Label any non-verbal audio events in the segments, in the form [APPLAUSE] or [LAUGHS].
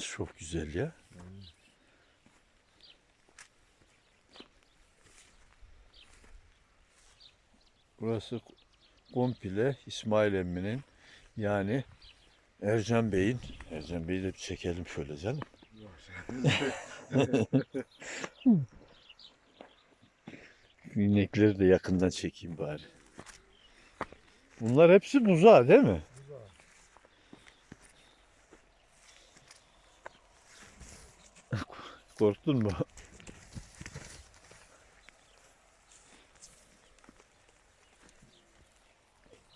İnekleriniz çok güzel ya. Burası komple İsmail emminin yani Ercan Bey'in Ercan Bey'i de bir çekelim şöyle canım. [LAUGHS] İnekleri de yakından çekeyim bari. Bunlar hepsi buzağı değil mi? Korktun mu? [LAUGHS]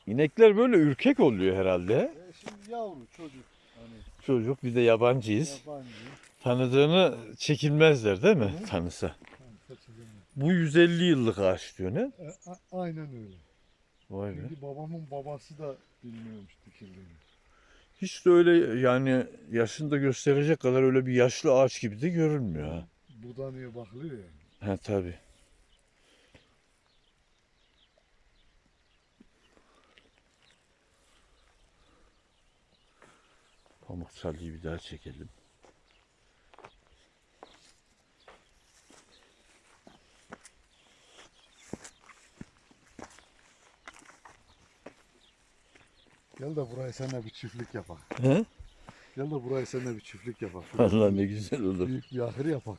İnekler böyle ürkek oluyor herhalde. Ya şimdi yavru çocuk hani Çocuk bir de yabancıyız. yabancı. Tanıdığını çekilmezler değil mi? Hı. Tanısa. hani. Bu 150 yıllık ağaç diyor ne? E, a- aynen öyle. Vay be. Çünkü babamın babası da bilmiyormuş dikildiğini. Hiç de öyle yani yaşında gösterecek kadar öyle bir yaşlı ağaç gibi de görünmüyor ha. Budanıyor bakılıyor ya. Ha tabi. Pamuk çalıyı bir daha çekelim. Gel de burayı seninle bir çiftlik yapak. He? Gel de burayı seninle bir çiftlik yapak. Allah ne güzel olur. Büyük bir ahır yapak.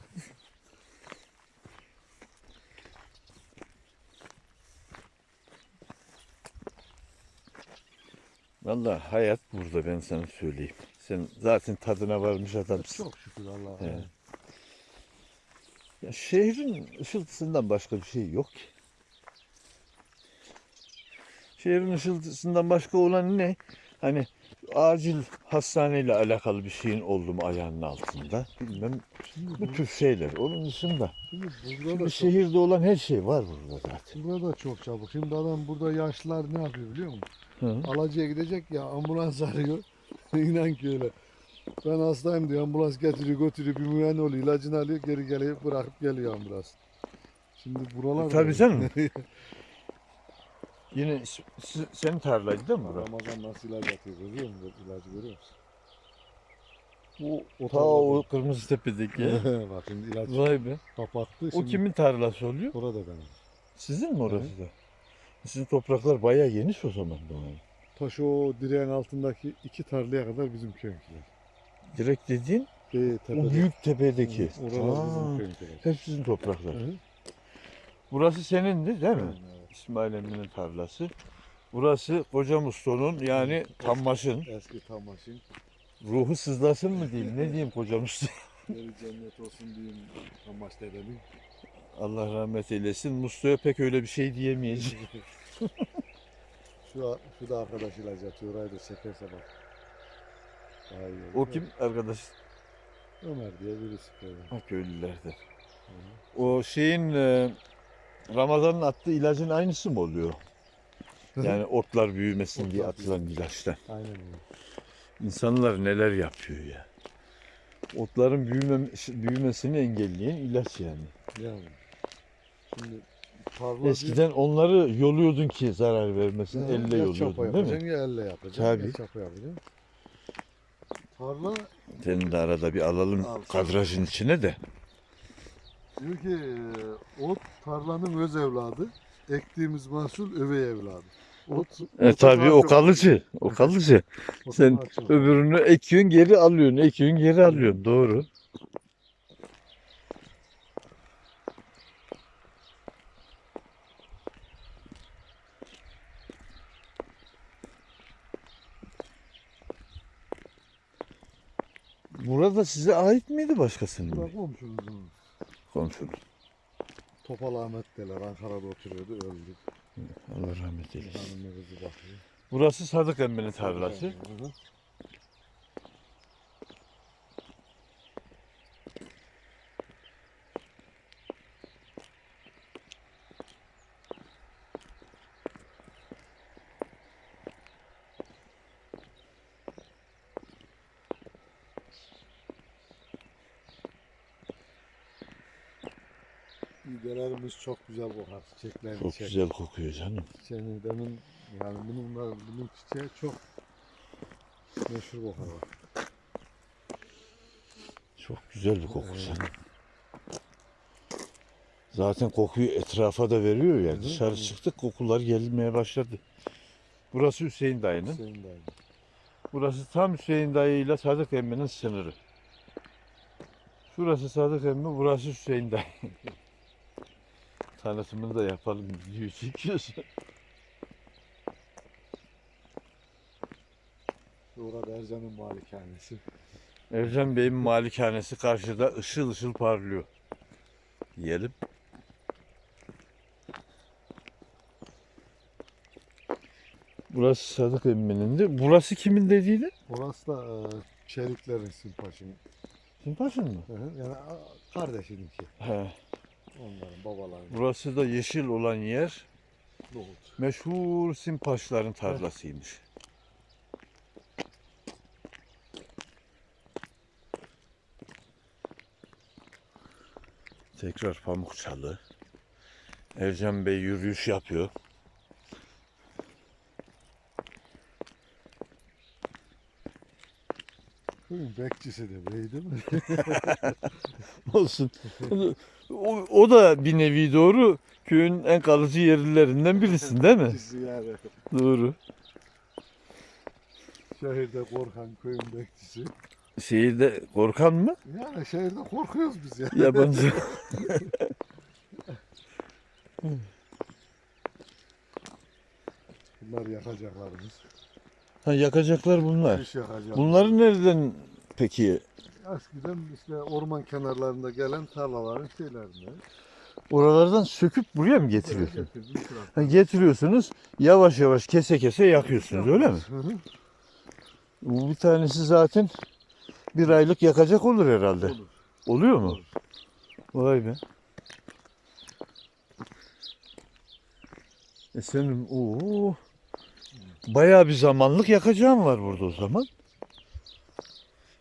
Vallahi hayat burada ben sana söyleyeyim. Sen zaten tadına varmış adamsın. Çok şükür Allah'a. Evet. Ya şehrin ışıltısından başka bir şey yok ki. Şehrin ışıltısından başka olan ne? Hani acil hastaneyle alakalı bir şeyin oldu mu ayağının altında. Bilmem Şimdi, bu tür şeyler. Onun dışında. şimdi burada Şimdi da çok, şehirde olan her şey var burada zaten. burada da çok çabuk. Şimdi adam burada yaşlılar ne yapıyor biliyor musun? Hı. Alacıya gidecek ya ambulans [LAUGHS] arıyor. İnan ki öyle. Ben hastayım diyor ambulans getiriyor götürüyor bir müayene oluyor ilacını alıyor geri geliyor bırakıp geliyor ambulans. Şimdi buralar da- Tabii canım. [LAUGHS] Yine s- s- senin tarlaydı değil mi bura? Ramazan nasıl ilaç atıyor görüyor musun? İlacı görüyor musun? O, O ta o kırmızı tepedeki. [LAUGHS] Bak şimdi ilaç Vay be. kapattı. O Şimdi kimin tarlası oluyor? Orada benim. Sizin mi orası da? Sizin topraklar bayağı geniş o zaman. Doğan. Taş o direğin altındaki iki tarlaya kadar bizim köyünkiler. Direkt dediğin Ee, o büyük tepedeki. Hı, Oralar Aa, bizim köyünkiler. hep sizin topraklar. Hı hı. Burası senindi değil mi? Evet. İsmail Emin'in tarlası. Burası Koca Musto'nun yani Tammaş'ın Eski tamaşın. ruhu sızlasın mı diyeyim ne diyeyim Koca Musto. [LAUGHS] Cennet olsun diyeyim tamaş dedemin. Allah rahmet eylesin. Musto'ya pek öyle bir şey diyemeyeceğim. [LAUGHS] [LAUGHS] Şu, şu da arkadaş ilaç atıyor. Da çekerse bak. Daha iyi olur. O kim arkadaş? Ömer diye birisi. Ha köylülerden. O şeyin e, Ramazan'ın attığı ilacın aynısı mı oluyor? Yani otlar büyümesin diye atılan ilaçtan. Aynen öyle. İnsanlar neler yapıyor ya. Otların büyümem, büyümesini engelleyen ilaç yani. Yani. Şimdi tarla Eskiden onları yoluyordun ki zarar vermesin. diyor, elle yoluyordun değil mi? ya elle yapacaksın. Tabii. Ya çapa yapacaksın. Tarla Seni de arada bir alalım Al. kadrajın içine de. Diyor ki e, ot tarlanın öz evladı. Ektiğimiz mahsul övey evladı. Ot, E tabii o kalıcı. O kalıcı. Sen öbürünü ekiyorsun geri alıyorsun. Ekiyorsun geri alıyorsun. Doğru. Burada size ait miydi başkasının? Bırak komşumuzun. Komşunuz. Topal Ahmet derler. Ankara'da oturuyordu öldü. Allah rahmet eylesin. Hanımı kızı bakıyor. Burası Sadık Emmi'nin tarlası. Hı hı. Biberlerimiz çok güzel kokar. Çiçeklerini Çok çek. güzel kokuyor canım. Çiçeğini demin yani bunun, bunun çiçeği çok meşhur kokar. Çok güzel bir kokusu. Zaten kokuyu etrafa da veriyor ya. hı. Dışarı çıktık kokular gelmeye başladı. Burası Hüseyin dayının. Hüseyin dayı. Burası tam Hüseyin dayı ile Sadık emminin sınırı. Şurası Sadık emmi, burası Hüseyin dayı. [LAUGHS] Tanıtımını da yapalım. [LAUGHS] Video çekiyorsun. Orada Ercan'ın malikanesi. Ercan Bey'in malikanesi karşıda ışıl ışıl parlıyor. Yiyelim. Burası Sadık emminin de. Burası kimin dediğiydi? Orası da e, Çelikler'in Simpaş'ın. Simpaşın mı? Hı hı, Yani a, kardeşininki. He. Onların babalarının. Burası da yeşil olan yer Nohut. meşhur Simpaşların tarlasıymış. Tekrar Pamukçalı. Ercan Bey yürüyüş yapıyor. Köyün bekçisi de bey değil mi? [LAUGHS] Olsun. [LAUGHS] O, o da bir nevi doğru. Köyün en kalıcı yerlilerinden birisin değil mi? Yani. Doğru. Şehirde korkan köyün bekçisi. Şehirde korkan mı? Yani şehirde korkuyoruz biz ya. Yabancı. [LAUGHS] Bunlar yakacaklarımız. ha, yakacaklar bunlar. Bunları nereden peki? Eskiden işte orman kenarlarında gelen tarlaların şeylerinde. Oralardan söküp buraya mı getiriyorsun? Ha, getiriyorsunuz yavaş yavaş kese kese yakıyorsunuz öyle mi? Hı hı. Bu bir tanesi zaten bir aylık yakacak olur herhalde. Olur. Oluyor mu? Olur. Vay be. E senin o bayağı bir zamanlık yakacağın var burada o zaman.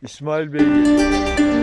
İsmail Bey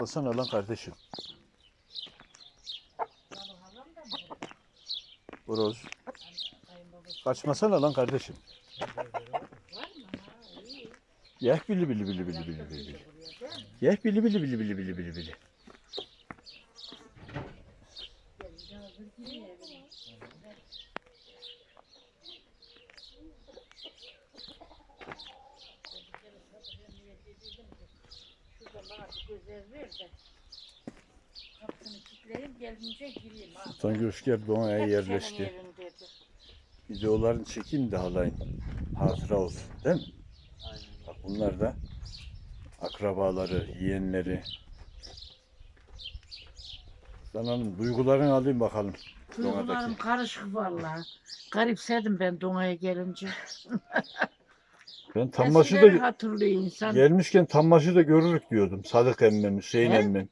Bakmasana lan kardeşim. Horoz. Kaçmasana lan kardeşim. Yeh bili bili bili bili bili bili. Yeh bili bili bili bili bili bili bili. Gelince gireyim. ha. Doğa'ya Hep senin yerleşti. yerin dedi. Videolarını çekeyim de halayın. Hatıra olsun. Değil mi? Bak bunlar da akrabaları, yeğenleri. Dana'nın duygularını alayım bakalım. Duygularım Doğadaki. karışık vallahi. Garipsedim ben Dona'ya gelince. [LAUGHS] Ben Tambaşı Eskileri da hatırlıyor insan. gelmişken Tambaşı da görürük diyordum. Sadık emmem, Hüseyin He? emmem.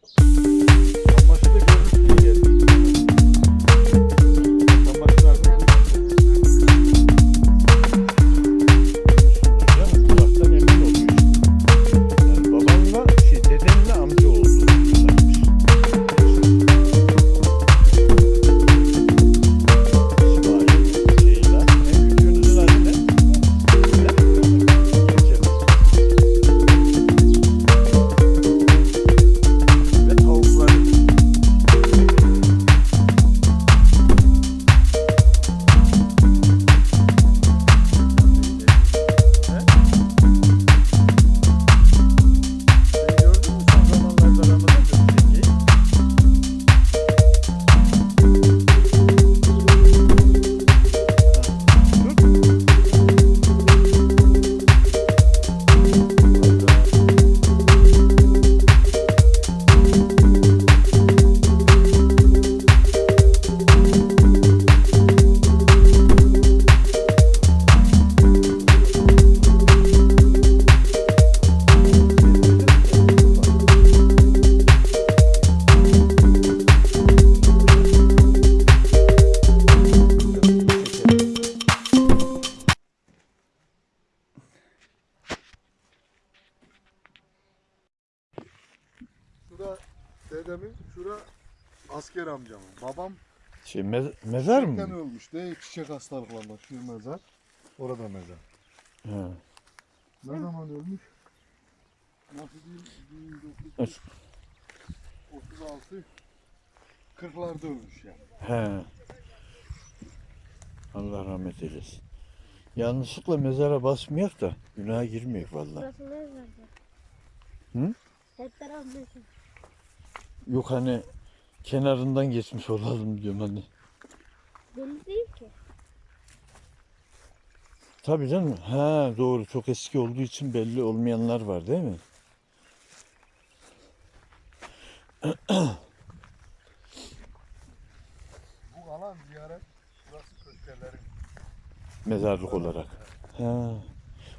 Şura dedemin, şura asker amcamın. Babam Şey, me- mezar çiçekten mı? ölmüş. De çiçek hastalıklarında şu mezar. Orada mezar. Ha. Ne zaman ölmüş? Nasıl diyeyim? Evet. 1936 40'larda ölmüş yani. He. Allah rahmet eylesin. Yanlışlıkla mezara basmayak da günaha girmeyek vallahi. Burası mezardı? Hı? Hep taraf mezar. Yok hani kenarından geçmiş olalım diyorum hani. Belli değil ki. Tabii canım. Ha doğru çok eski olduğu için belli olmayanlar var değil mi? [CLEARS THROAT] Bu alan ziyaret, burası köşkelerin. Mezarlık olarak. Ha.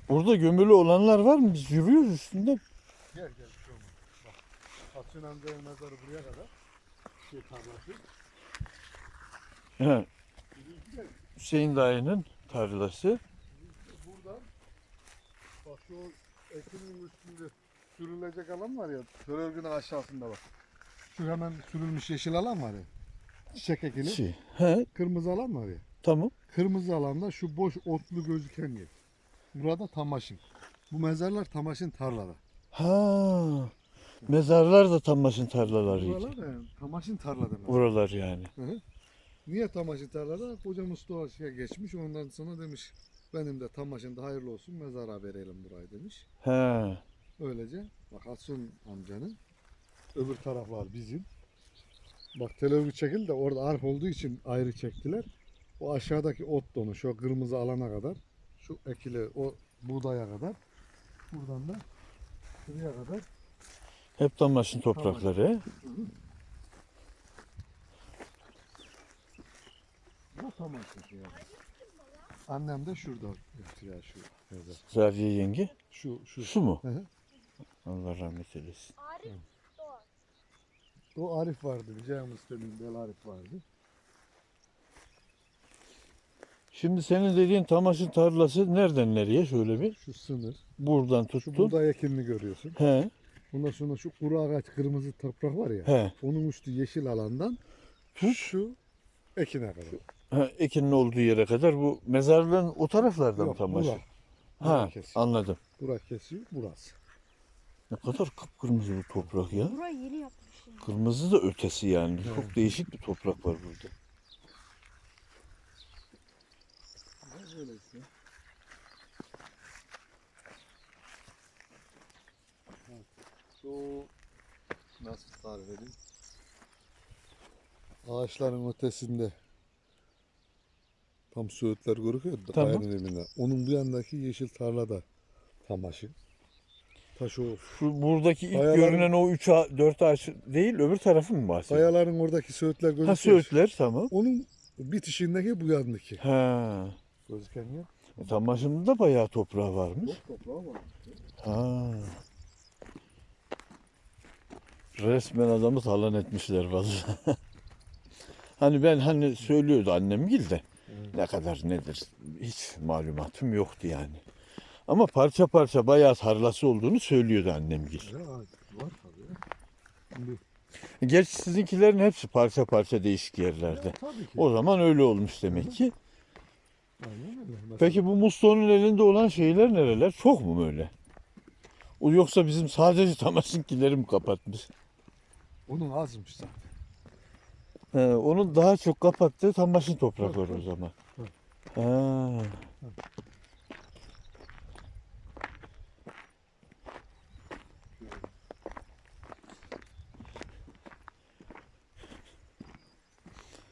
Burada gömülü olanlar var mı? Biz yürüyoruz üstünde. Gel gel bir şey olmaz. Bak. Hasan amcanın mezarı buraya kadar. Şey tarlası. Ha. Hüseyin dayının tarlası. Buradan bak şu ekinin üstünde sürülecek alan var ya. Törörgünün aşağısında bak. Şu hemen sürülmüş yeşil alan var ya. Çiçek ekili. Şey. He, Kırmızı alan var ya. tamam. Kırmızı alanda şu boş otlu gözüken yer. Burada Tamaşın. Bu mezarlar Tamaşın tarlada. Ha. Mezarlar da Tambaş'ın tarlalarıydı. Buralar da yani Tamaşın tarlada. mezar. Buralar yani. Niye Tamaşın tarlada? Koca Mustafa'ya geçmiş ondan sonra demiş benim de Tamaşın'da hayırlı olsun mezara verelim burayı demiş. He. Öylece bak Atsun amcanın öbür taraflar bizim. Bak televizyon çekildi de orada arp olduğu için ayrı çektiler. O aşağıdaki ot donu şu kırmızı alana kadar şu ekili o buğdaya kadar buradan da şuraya kadar Hep Tambaş'ın toprakları. bu tamam yani. Annem de şurada ya şu mezar. Zaviye yenge. Şu şu. Şu mu? Hı hı. Allah rahmet eylesin. Arif Doğan. O Arif vardı. Cem Müslüm'ün Bel Arif vardı. Şimdi senin dediğin Tamaş'ın tarlası nereden nereye şöyle bir? Şu sınır. Buradan Şu tuttu. buğday ekinini görüyorsun. He. Ondan sonra şu kuru ağaç kırmızı toprak var ya. He. Onun üstü yeşil alandan şu ekine kadar. ha ekinin olduğu yere kadar bu mezarlığın o taraflarda mı Yok, tam başı? Bura Ha kesiyor. anladım. Bura kesiyor burası. Ne kadar kıpkırmızı bu toprak ya. Burayı yeni yapmışım. Kırmızı da ötesi yani. Evet. Çok değişik bir toprak var burada. Böyle işte. Şu nasıl tarif edeyim? Ağaçların ötesinde tam söğütler görüküyor da Tamam. kayanın dibinde. Onun bu yandaki yeşil tarlada tam aşı. Taş o. Şu buradaki ilk Kayaların- görünen o 3 4 ağaç değil öbür tarafı mı bahsediyorsun? Kayaların oradaki söğütler gözüküyor. Ha söğütler tamam. Onun bitişindeki bu yandaki. Ha. Gözüken yer. E, tam başında da bayağı toprağı varmış. Çok toprağı var. Ha. Resmen adamı talan etmişler vallahi. [LAUGHS] hani ben hani söylüyordu annem gil de ne kadar nedir hiç malumatım yoktu yani. Ama parça parça bayağı tarlası olduğunu söylüyordu annem gil. Ya, var tabii. Şimdi, Gerçi sizinkilerin hepsi parça parça değişik yerlerde. ki. O zaman öyle olmuş demek ki. Peki bu musluğun elinde olan şeyler nereler? Çok mu böyle? O yoksa bizim sadece [LAUGHS] Tamas'ınkileri mi kapatmış? Onun azmış zaten. He, onun daha çok kapattığı Tamas'ın toprakları o Evet, zaman. evet. Ha.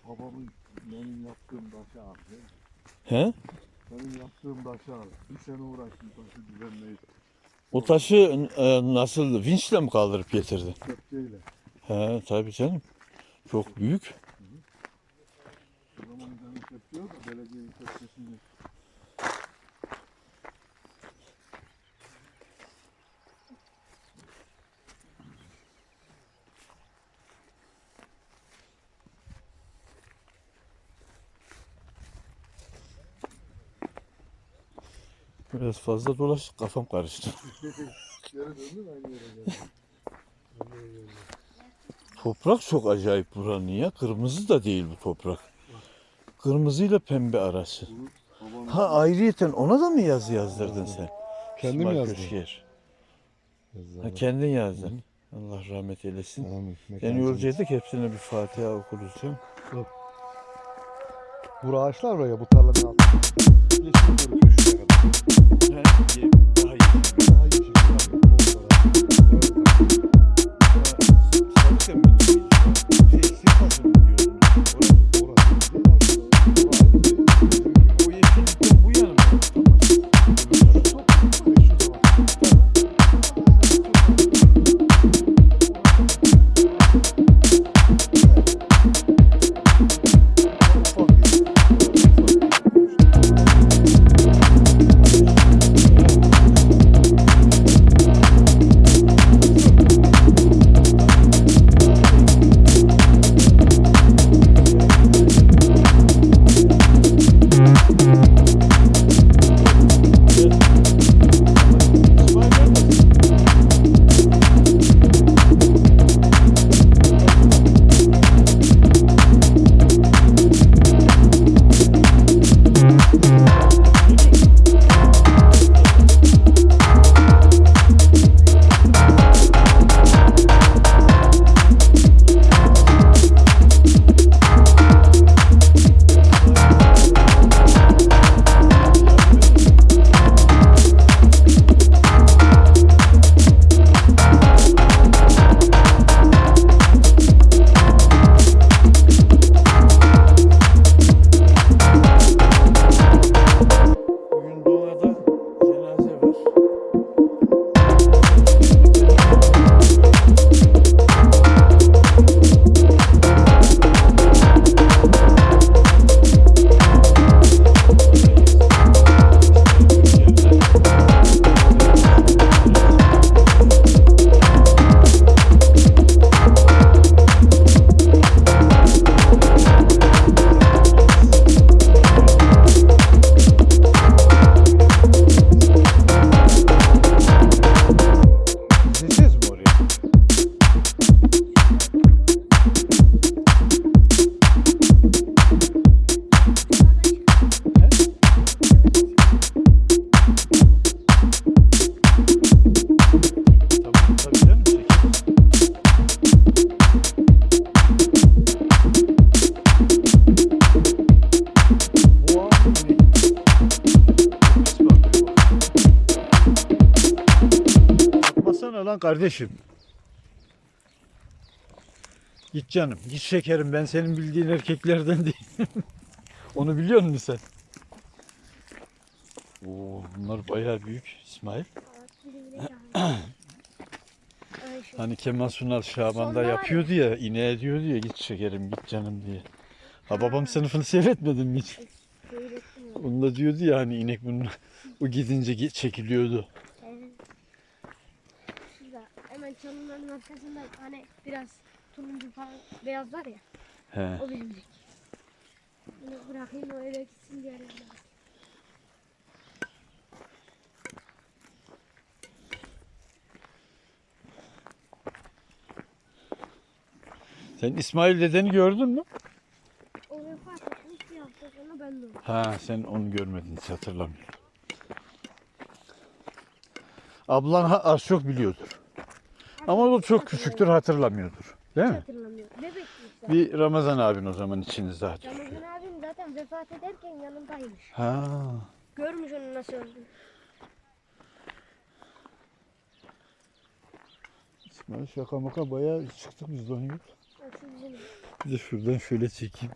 Babamın benim yaptığım taşı aldı. He? Benim yaptığım taşı aldı. Bir sene uğraştım taşı düzenleyip O taşı e, nasıl vinçle mi kaldırıp getirdi? kepçeyle. He, tabii canım. Çok büyük. Biraz fazla dolaştık kafam karıştı. Geri döndüm aynı yere geldim. Toprak çok acayip buranın ya. Kırmızı da değil bu toprak. Kırmızıyla pembe arası. Ha ayrıyeten ona da mı yazı yazdırdın sen? Kendim İsmail yazdım. Köşker. Ha, kendin yazdın. Allah rahmet eylesin. Amin. Yani yolcuyorduk hepsine bir Fatiha okuruz canım. Bu ağaçlar var ya bu tarlanın altında. Yeşil görünüyor şuraya kadar. Daha iyi. Daha yeşil görünüyor. Bol şekerim. Ben senin bildiğin erkeklerden değilim. [LAUGHS] Onu biliyor musun sen? Oo, bunlar bayağı büyük İsmail. [CLEARS THROAT] Hani Kemal Sunal Şaban'da yapıyordu ya, ineğe diyordu ya git şekerim, git canım diye. Ha babam sınıfını seyretmedin mi hiç? Onda diyordu ya hani inek bunun [LAUGHS] o gidince çekiliyordu. Evet. Şurada hemen çalıların arkasında hani biraz turuncu falan beyaz var ya. He. O benimki. Bunu bırakayım o öyle gitsin diye arayayım. Sen İsmail dedeni gördün mü? O vefat etmiş bir hafta sonra ben de oldum. Ha sen onu görmedin hiç hatırlamıyorum. Ablan az çok biliyordur. Ama o çok küçüktür hatırlamıyordur. Değil Hiç mi? hatırlamıyorum. Bebekmiş zaten. Bir Ramazan abin o zaman içiniz daha çok. Ramazan abim zaten vefat ederken yanındaymış. Ha. Görmüş onun nasıl öldüğünü. İsmail şaka maka bayağı çıktık biz de onu yok. Bak şu bizim. Bir de şuradan şöyle çekeyim.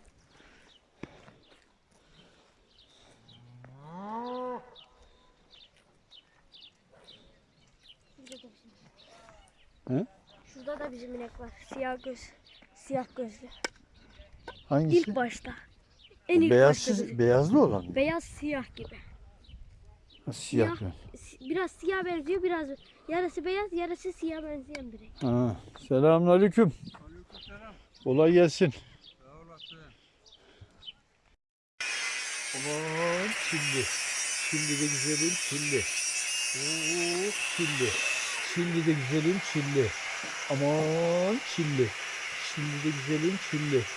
Şurada da bizim. He? Şurada da bizim inek var. Siyah göz. Siyah gözlü. Hangisi? İlk başta. En ilk başta Beyazsız, bizim. beyazlı olan mı? Beyaz siyah gibi. Ha, siyah. siyah. Si- Biraz siyah benziyor biraz. Yarısı beyaz yarısı siyah benzeyen biri. Ha. Selamünaleyküm. Kolay gelsin. Aman şimdi. Şimdi de güzelim çilli. Oo, çilli. Şimdi de güzelim çilli. Aman çilli. Şimdi de güzelim çilli.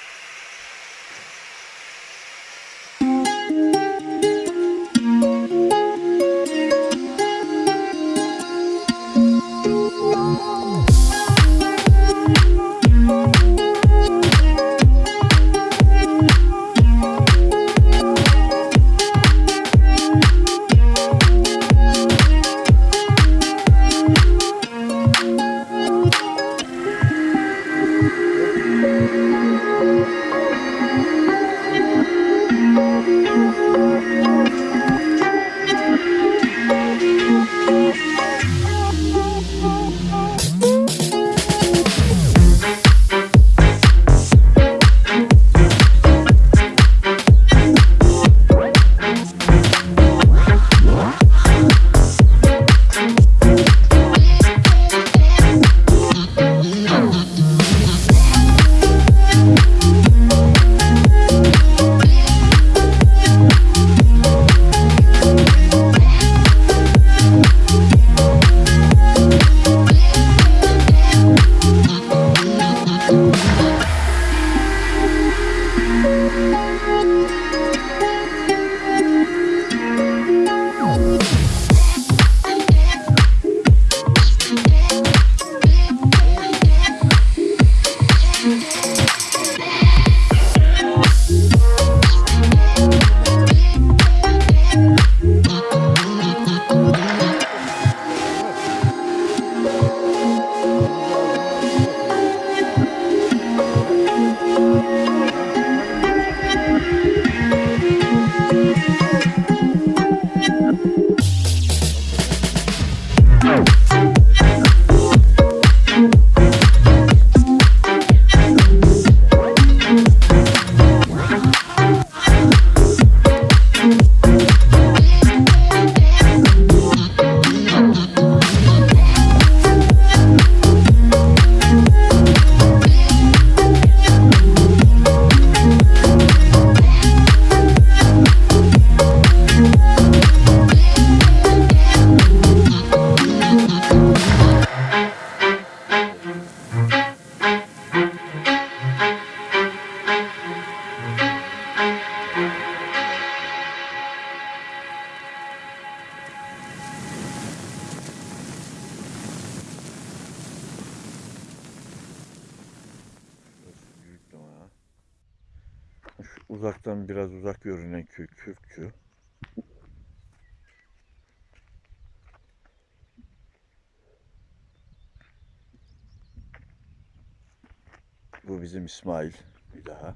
Bizim İsmail bir daha.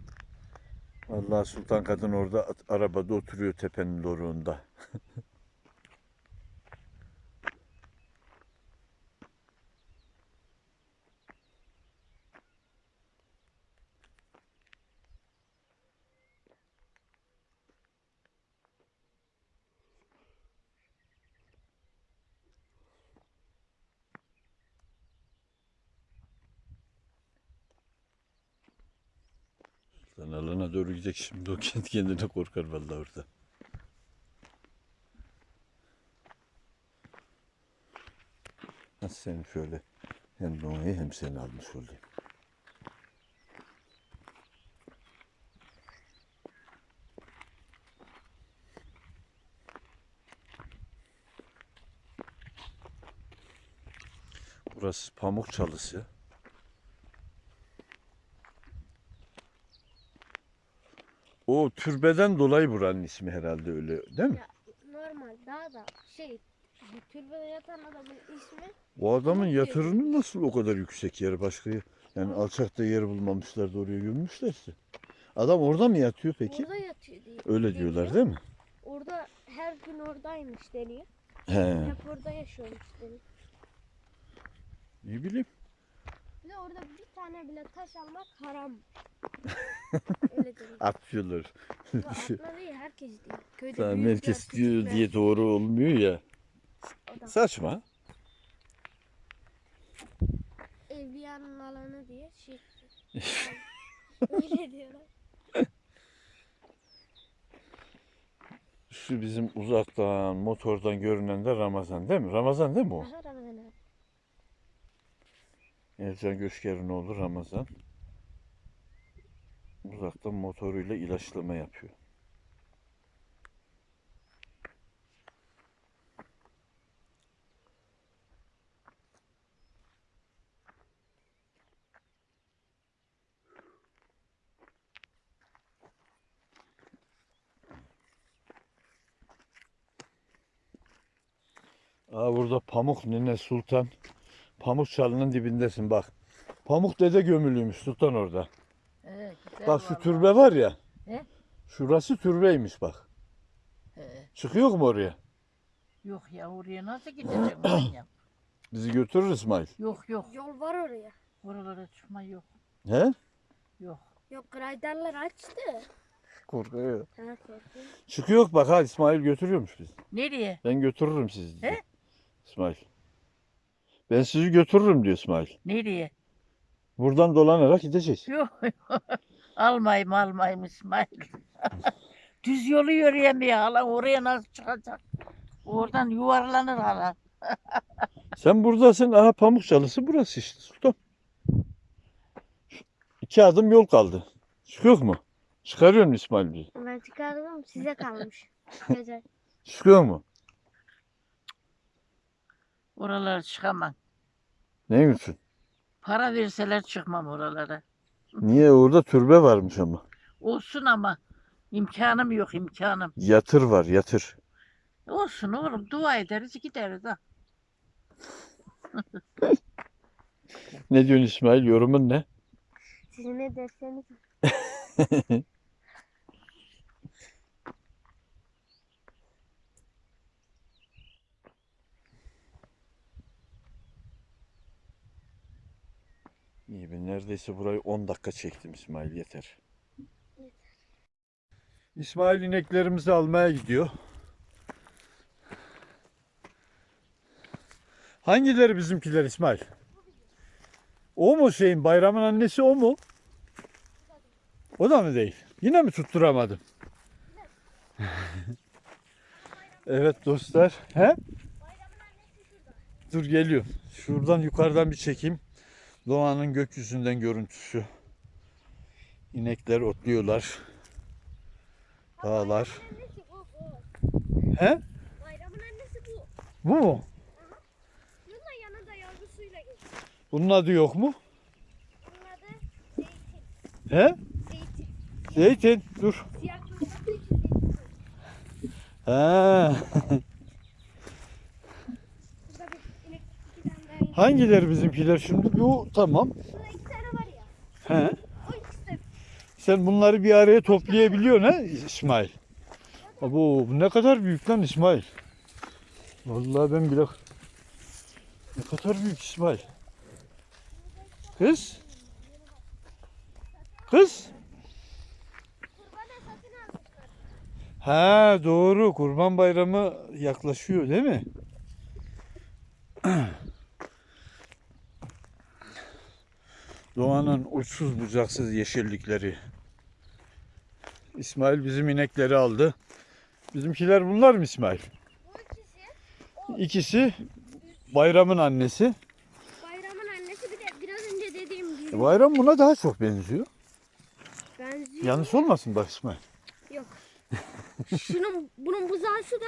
Vallahi Sultan Kadın orada arabada oturuyor tepenin doruğunda. [LAUGHS] alana doğru gidecek şimdi o kendi kendine korkar vallahi orada. Nasıl seni şöyle hem Doğa'yı hem seni almış olayım. Burası pamuk çalısı. O türbeden dolayı buranın ismi herhalde öyle değil mi? Ya normal daha da şey bu türbede yatan adamın ismi O adamın yatırını nasıl o kadar yüksek yer başka yer- yani alçakta yer bulmamışlar da oraya gömmüşlerse. Adam orada mı yatıyor peki? orada yatıyor diye. Öyle diyorlar değil mi? Orada her gün oradaymış deniyor. He. Hep orada yaşıyormuş deniyor. İyi bileyim. Bir de orada bir tane bile taş almak haram. [LAUGHS] Atıyorlar. Ve atla değil herkes diyor. Köyde Tamam, büyükler, herkes diyor küçükler, diye doğru olmuyor ya. o da Saçma. Evliyanın alanı diye şey. [LAUGHS] Öyle diyorlar. Şu bizim uzaktan motordan görünen de Ramazan değil mi? Ramazan değil mi o? Aha Ramazan abi. Ercan Göşker'in oğlu Ramazan. Uzaktan motoruyla ilaçlama yapıyor. Aa burada Pamuk Nene Sultan. Pamuk çalının dibindesin bak. Pamuk dede gömülüymüş Sultan orada. He, güzel Bak şu vallahi. türbe var ya. He? Şurası türbeymiş bak. He. Çıkıyor mu oraya? Yok ya oraya nasıl gideceğim manyak? [CLEARS THROAT] Bizi götürür İsmail. Yok yok. Yol var oraya. Oralara çıkma yok. He? Yok. Yok grayderler açtı. Korkuyor. Ha. Çıkıyor bak ha İsmail götürüyormuş bizi. Nereye? Ben götürürüm sizi. diyor. He? İsmail. Ben sizi götürürüm diyor İsmail. Nereye? Buradan dolanarak gideceğiz. Yok. almayayım almayayım İsmail. [LAUGHS] Düz yolu yürüyemiyor hala. Oraya nasıl çıkacak? Oradan yuvarlanır hala. [LAUGHS] Sen buradasın. Aha pamuk çalısı burası işte Sultan. İki adım yol kaldı. Çıkıyor mu? Çıkarıyor mu İsmail bizi? Ben çıkardım size kalmış. Çıkıyor mu? Oralara çıkamam. Ne için? Para verseler çıkmam oralara. Niye orada türbe varmış ama. Olsun ama imkanım yok imkanım. Yatır var yatır. Olsun oğlum dua ederiz gideriz ha. Ne diyorsun İsmail? Yorumun ne? Siz ne derseniz. [LAUGHS] İyi ben neredeyse burayı 10 dakika çektim İsmail yeter. İsmail ineklerimizi almaya gidiyor. Hangileri bizimkiler İsmail? O mu şeyin bayramın annesi o mu? O da mı değil? Yine mi tutturamadım? [LAUGHS] evet dostlar. He? Dur geliyor. Şuradan yukarıdan bir çekeyim. Doğanın gökyüzünden görüntüsü. İnekler otluyorlar. Dağlar. He? Bayramın annesi bu. Bu mu? Bunun da yanında yavrusuyla geliyor. Bunun adı yok mu? Bunun adı zeytin. He? Zeytin. Zeytin. Dur. Siyah kırmızı [LAUGHS] için zeytin. Ha. Burada bir inek iki tane daha inek. Hangileri bizimkiler şimdi? Bu tamam. Burada iki tane var ya. He. O ikisi de Sen bunları bir araya toplayabiliyorsun ha İsmail. Abo bu ne kadar büyük lan İsmail. Vallahi ben bile ne kadar büyük İsmail. Kız. Kız. Ha doğru Kurban Bayramı yaklaşıyor değil mi? [CLEARS THROAT] Doğanın uçsuz bucaksız yeşillikleri. İsmail bizim inekleri aldı. Bizimkiler bunlar mı İsmail? Bu ikisi İkisi bayramın annesi. bayramın annesi bir de biraz önce dediğim gibi. Bayram buna daha çok benziyor. Benziyor. Yanlış olmasın bak İsmail. Şunun bunun buzağısı da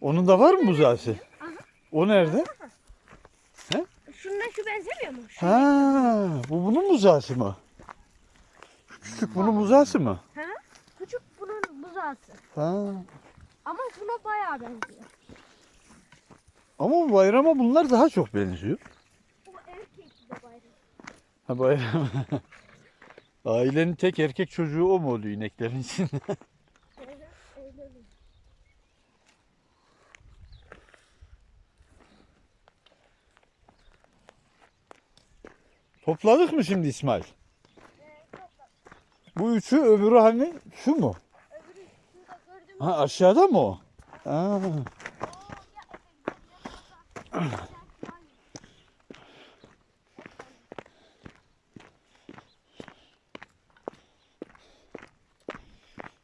Onun da var mı buzağısı? Aha. O nerede? Şununla şu benzemiyor mu? Şu. Ha, bu bunun buzağısı mı? Şu Küçük bunun buzağısı mı? Ha? Küçük bunun buzağısı. Ha. Ama şuna bayağı benziyor. Ama bu bayrama bunlar daha çok benziyor. Bu erkek de bayram. Ha bayram. [LAUGHS] Ailenin tek erkek çocuğu o mu oluyor ineklerin içinde? [LAUGHS] Topladık mı şimdi İsmail? Bu üçü öbürü hani şu mu? Ha aşağıda mı o?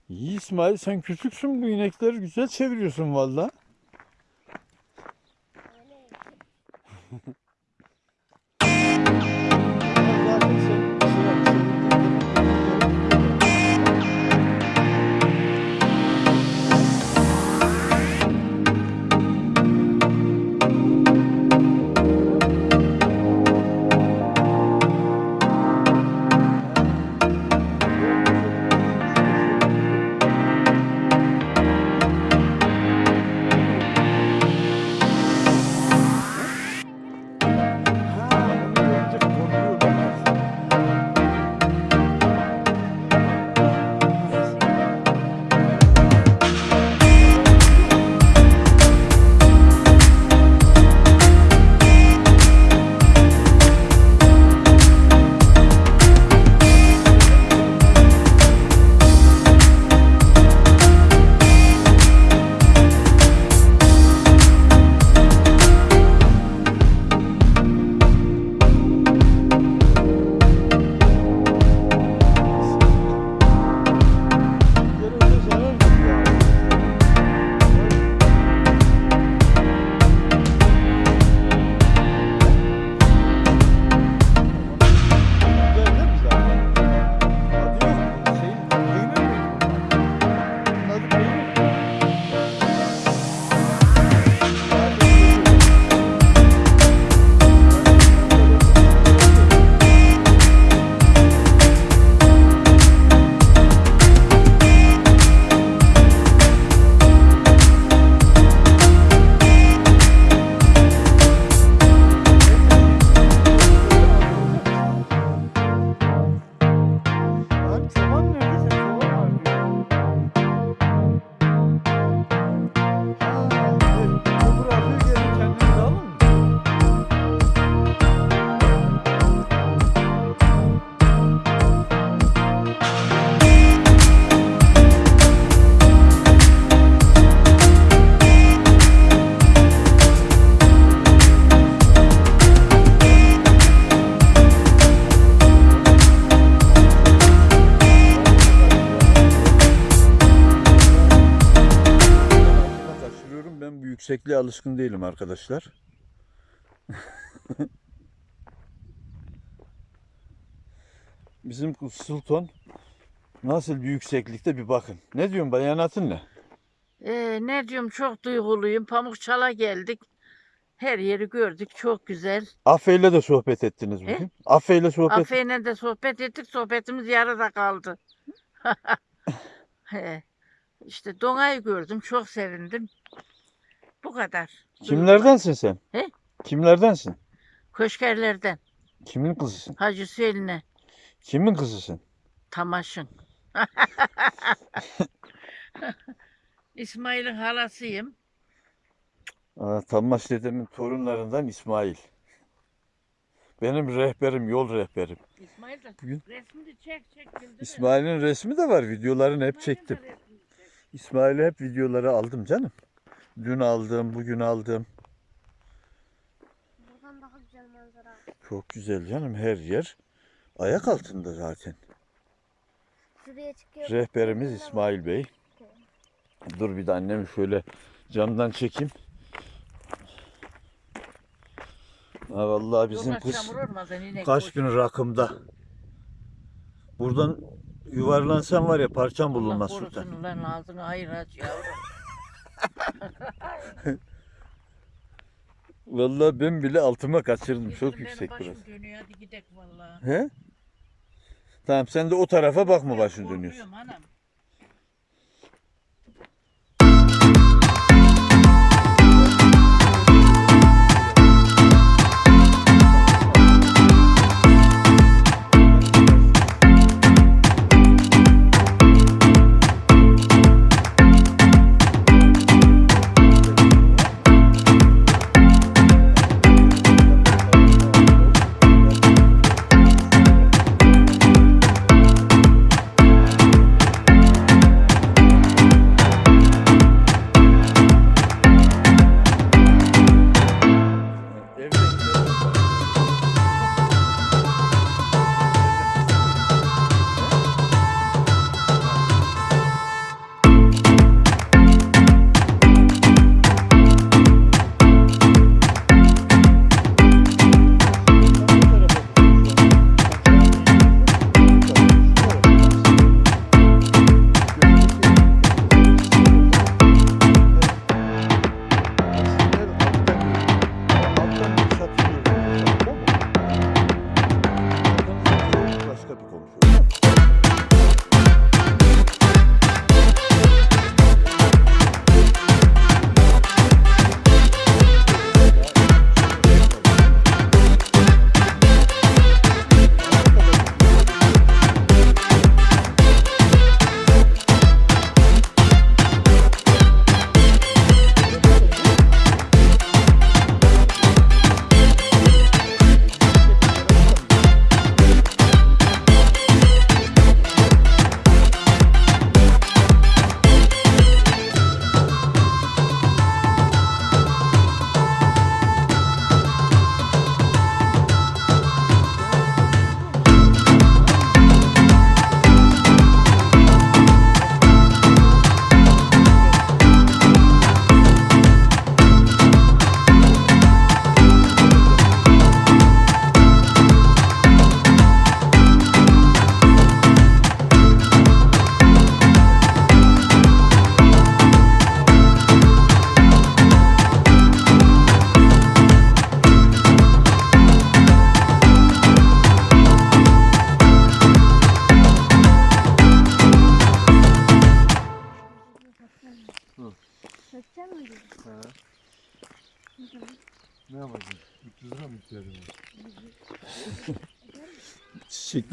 İyi İsmail sen küçüksün bu inekleri güzel çeviriyorsun valla. Yüksekliğe alışkın değilim arkadaşlar. [LAUGHS] Bizim Sultan nasıl bir yükseklikte bir bakın. Ne diyorsun bayanatın ne? Ee, ne diyorum çok duyguluyum. Pamukçala geldik. Her yeri gördük. Çok güzel. Afe ile de sohbet ettiniz bugün. Afe ile sohbet Afe'yle de sohbet ettik. Sohbetimiz yarıda kaldı. [LAUGHS] He. İşte Dona'yı gördüm. Çok sevindim. Bu kadar. Kimlerdensin sen? He? Kimlerdensin? Köşkerlerden. Kimin kızısın? Hacı Hüseyin'e. Kimin kızısın? Tamaşın. [LAUGHS] İsmail'in halasıyım. Aa, Tammaş dedemin torunlarından İsmail. Benim rehberim, yol rehberim. İsmail de Bugün- resmini çek çek. İsmail'in resmi de var. Videolarını hep çektim. İsmail'i hep videoları aldım canım. Dün aldım, bugün aldım. Buradan daha güzel manzara. Çok güzel canım her yer. Ayak altında zaten. Şuraya çıkıyor. Rehberimiz İsmail Bey. Dur bir de annemi şöyle camdan çekeyim. Ha vallahi bizim kız kaç gün rakımda. Buradan yuvarlansan var ya parçam Allah bulunmaz sultan. Lan ağzını hayır aç yavrum. [LAUGHS] Vallahi ben bile altıma kaçırdım. Çok Benim yüksek başım burası. dönüyor hadi gidelim vallahi. He? Tamam sen de o tarafa bakma başın Korkuyorum dönüyorsun. anam.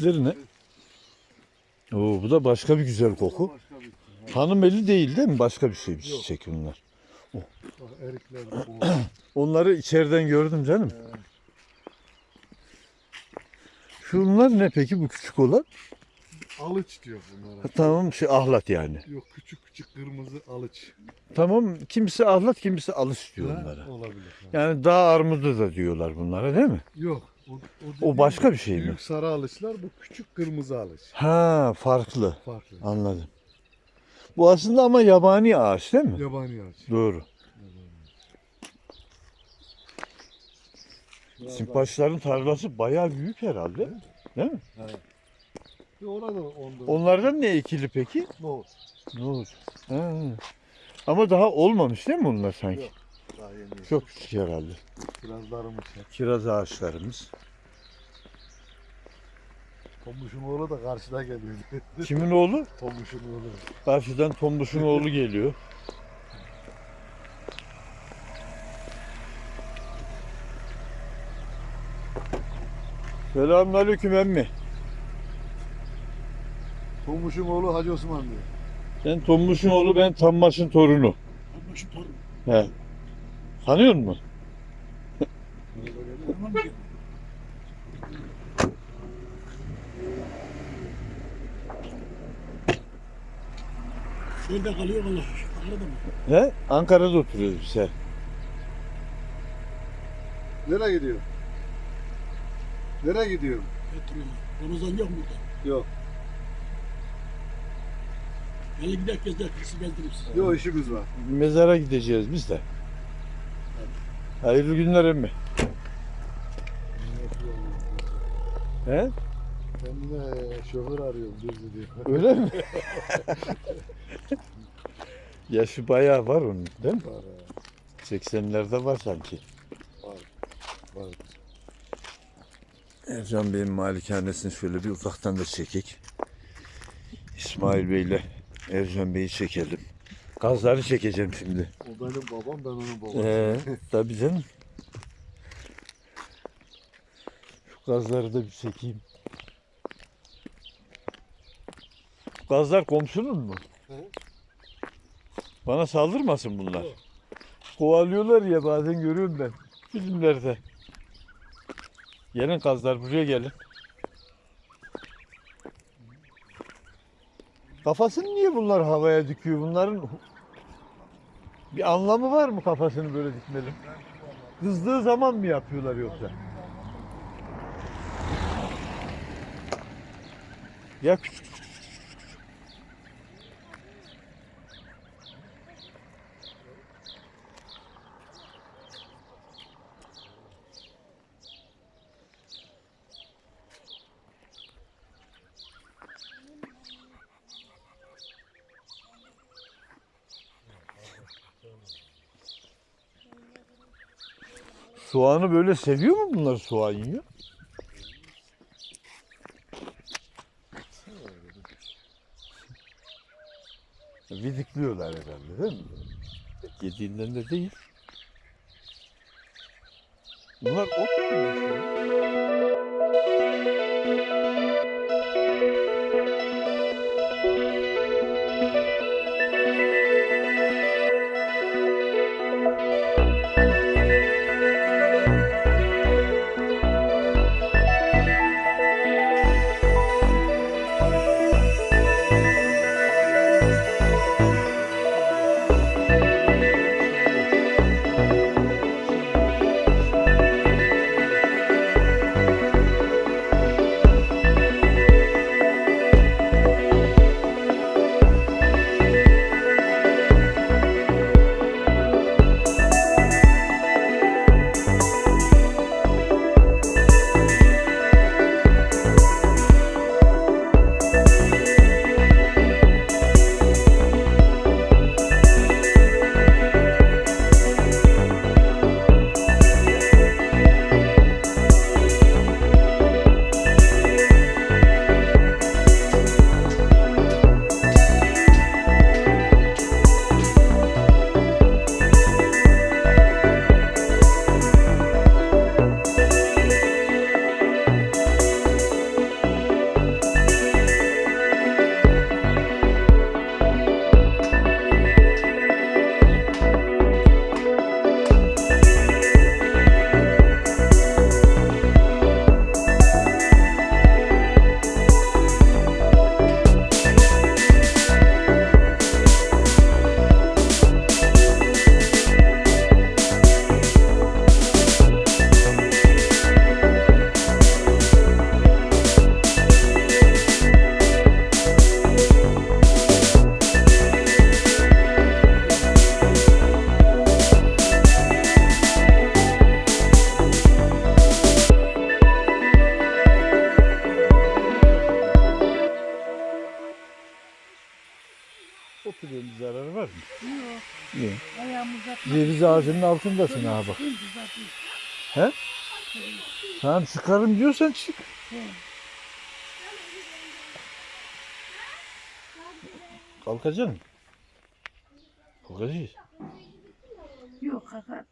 Çiçekleri ne? Oo, bu da başka bir güzel koku. Hanım eli değil değil mi? Başka bir şey bir Yok. çiçek bunlar. Erikler bu. [CLEARS THROAT] Onları içeriden gördüm canım. Şunlar ne peki bu küçük olan? Alıç diyor bunlara. Ha, tamam şey ahlat yani. Yok küçük küçük kırmızı alıç. Tamam kimisi ahlat kimisi alış diyor Ha, onlara. Olabilir. ha. Yani dağ armudu da diyorlar bunlara değil mi? Yok. O, o, başka bir şey mi? Büyük sarı alıçlar bu küçük kırmızı alıç. Ha farklı. Farklı. Anladım. Bu aslında ama yabani ağaç değil mi? Yabani ağaç. Doğru. Simpaşların tarlası bayağı büyük herhalde. Değil mi? daha- Bir Orada onda. Onlardan ne ekili peki? Nohut. Ne olur? Ha. Ama daha olmamış değil mi onlar sanki? Yok. Daha yeni. Çok küçük herhalde. Biraz darımış. ya. Kiraz ağaçlarımız. Tombuş'un oğlu da karşıda geliyor. [LAUGHS] Kimin oğlu? Tombuş'un oğlu. Karşıdan Tombuş'un oğlu geliyor. Selamünaleyküm emmi. Tombuş'un oğlu Hacı Osman diyor. Sen Tombuş'un oğlu ben Tammaş'ın torunu. Şu torun. He. Tanıyor musun? Şöyle kalıyor valla. Anladın mı? He? Ankara'da oturuyoruz biz he. Nereye gidiyor? Nereye gidiyor? Götürüyorum. Ramazan yok mu burada? Yok. Hele gidelim gezdik. Sizi geldiririm size. Yok işimiz var. Mezara gideceğiz biz de. Hayırlı günler emmi. He? Kendine şoför arıyorum düzü diyor. Öyle mi? Yaşı bayağı var onun değil mi? Var, 80'lerde var sanki. var. Ercan Bey'in malikanesini şöyle bir uzaktan da çekek. İsmail Bey'le Ercan Bey'i çekelim. Gazları çekeceğim şimdi. O benim babam ben onun babam. Ee, tabii canım. Şu gazları da bir çekeyim. Şu Gazlar komşunun mu? Hı. Bana saldırmasın bunlar. Kovalıyorlar ya bazen görüyorum ben filmlerde. Gelin gazlar buraya gelin. Kafasını niye bunlar havaya dikiyor? Bunların bir anlamı var mı kafasını böyle dikmenin? Kızdığı zaman mı yapıyorlar yoksa? Ya küçük Soğanı böyle seviyor mu bunlar soğan yiyor? Vidikliyorlar herhalde değil mi? Yediğinden de değil. Bunlar ot mu ağacının altındasın ha bak. Atayım. Tamam çıkarım diyorsan çık. He. Kalkacaksın mı? Kalkacağız. Yok kaka.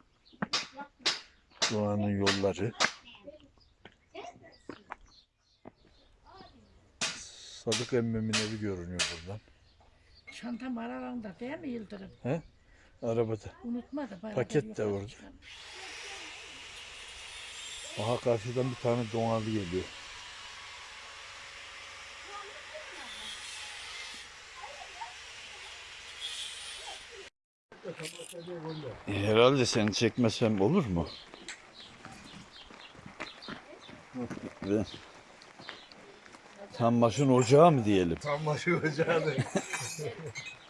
Doğanın yolları. Sadık emmimin evi görünüyor buradan. Çantam aralarında değil mi Yıldırım? Arabada. Unutma da. beraber Paket de orada. Aha karşıdan bir tane donalı geliyor. E, Herhalde seni çekmesem olur mu? Tam başın ocağı mı diyelim? Tam başı ocağı [LAUGHS]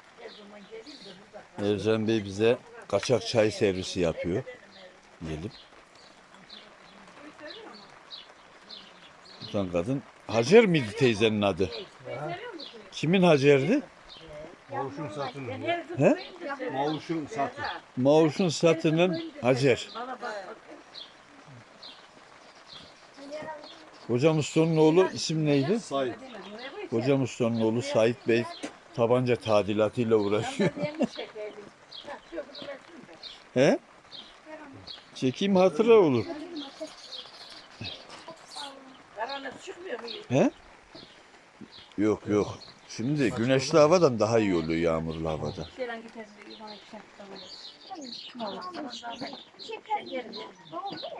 Ercan Bey bize kaçak çay servisi yapıyor. Diyelim. Tutan kadın. Hacer miydi teyzenin adı? Kimin Hacer'di? Mavuşun satını. He? Mavuşun satı. Mavuş'un satının Hacer. Hocam Usta'nın oğlu isim neydi? Sayın. Hocam Usta'nın oğlu Sait Bey tabanca tadilatıyla uğraşıyor. He? Çekeyim hatıra olur. He? Yok yok. Şimdi güneşli havadan daha iyi oluyor yağmurlu havada.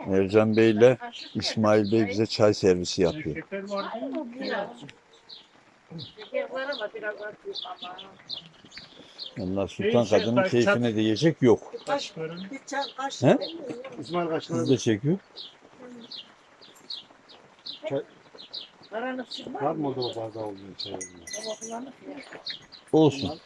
Ercan Bey ile İsmail Bey bize çay servisi yapıyor. Şeker var mı? Şeker var ama biraz atıyor ama. Allah Sultan kadının keyfine değecek yok. Kaşlarım. Bir çay kaç He? İsmail kaç Siz de çekiyor. Karanlık çıkmaz Var mı orada o bardağı olduğunu şey. Olsun.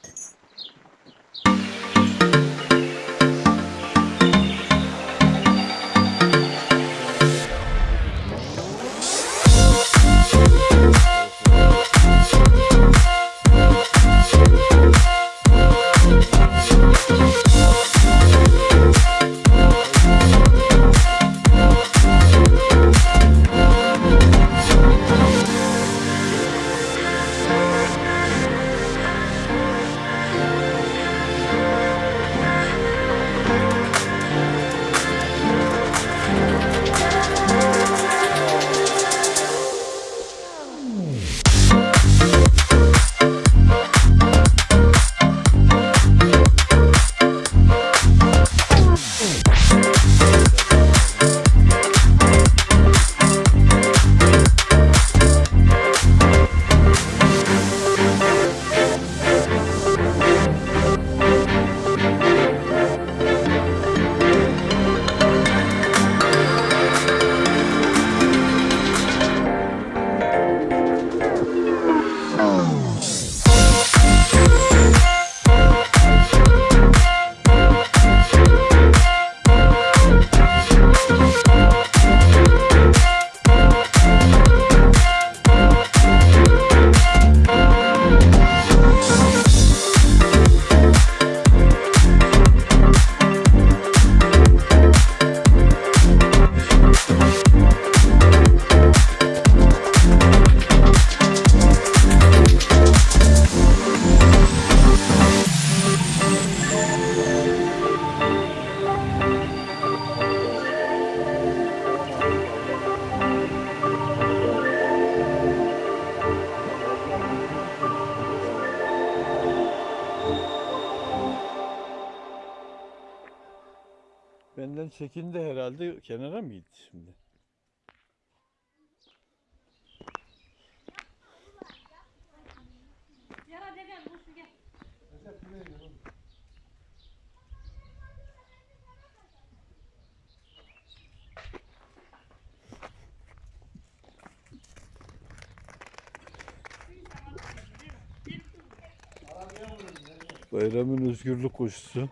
Bayramın özgürlük koşusu.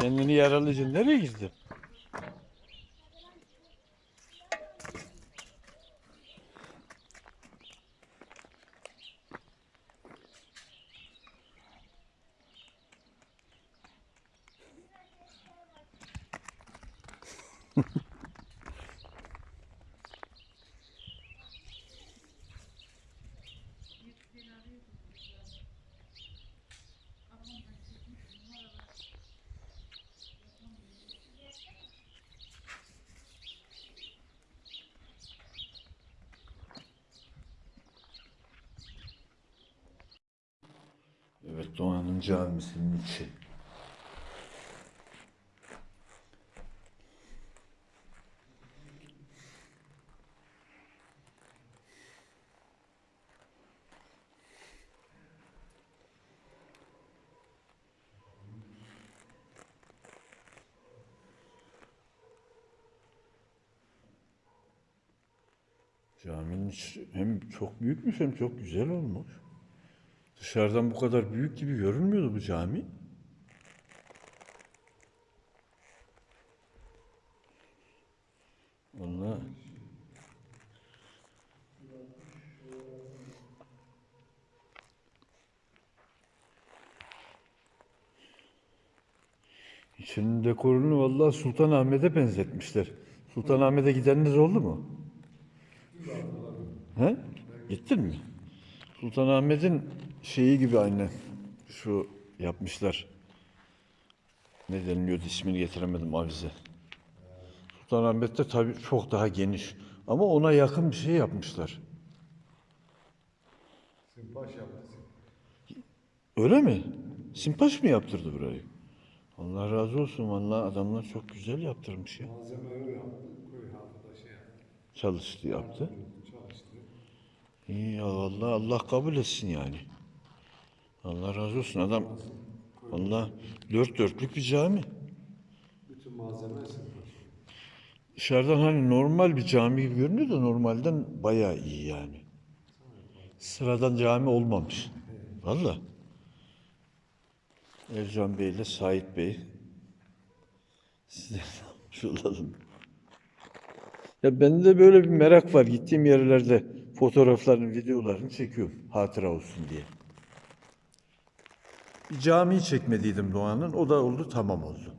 Kendini yaralayınca nereye girdin? Camisinin içi. Caminin hem çok büyükmüş hem çok güzel olmuş. Dışarıdan bu kadar büyük gibi görünmüyordu bu cami. Vallahi İçinin dekorunu vallahi Sultanahmet'e benzetmişler. Sultanahmet'e gidenler oldu mu? He? Gittin mi? Sultanahmet'in şeyi gibi aynen. Şu yapmışlar. Ne deniliyordu ismini getiremedim avize. Sultanahmet'te tabii çok daha geniş. Ama ona yakın bir şey yapmışlar. Simpaş yaptı. Öyle mi? Simpaş mı yaptırdı burayı? Allah razı olsun. Vallahi adamlar çok güzel yaptırmış ya. Malzeme öyle yaptı. Köy halkı da şey yaptı. Çalıştı yaptı. İyi ya vallahi Allah kabul etsin yani. Allah razı olsun adam. Allah dört dörtlük bir cami. Bütün malzeme. Dışarıdan hani normal bir cami gibi görünüyor da normalden bayağı iyi yani. Sıradan cami olmamış. Valla. Ercan Bey ile Sait Bey. Size şulalım. Ya bende de böyle bir merak var. Gittiğim yerlerde fotoğraflarını, videolarını çekiyorum. Hatıra olsun diye. Bir camiyi çekmediydim Doğan'ın. O da oldu, tamam oldu.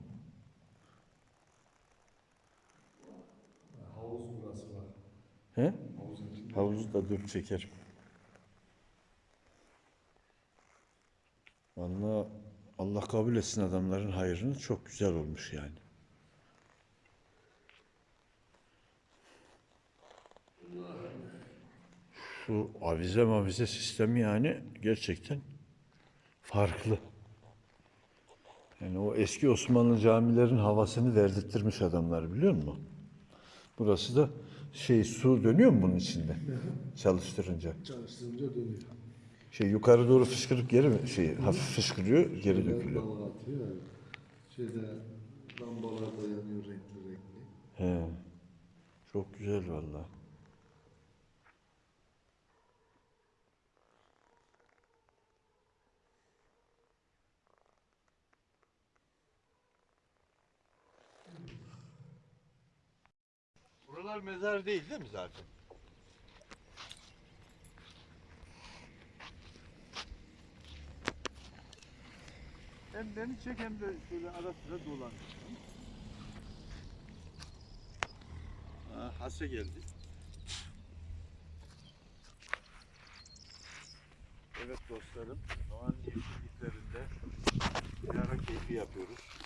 Havuz burası var. He? Havuzu da dur çekerim. Vallahi Allah kabul etsin adamların hayrını çok güzel olmuş yani. Şu avize mavize sistemi yani gerçekten farklı. Yani o eski Osmanlı camilerin havasını verdirttirmiş adamlar biliyor musun? Burası da şey su dönüyor mu bunun içinde? Çalıştırınca. Çalıştırınca dönüyor. Şey yukarı doğru fışkırıp geri mi şey hafif fışkırıyor geri dökülüyor. Dalga atıyor. Şeyde lambalar da yanıyor renkli renkli. He. Çok güzel vallahi. Buralar mezar değil değil mi zaten? Hem beni çek hem de şöyle ara sıra dolan. Ha, Hase geldi. Evet dostlarım, Doğan yeşilliklerinde bir ara keyfi yapıyoruz.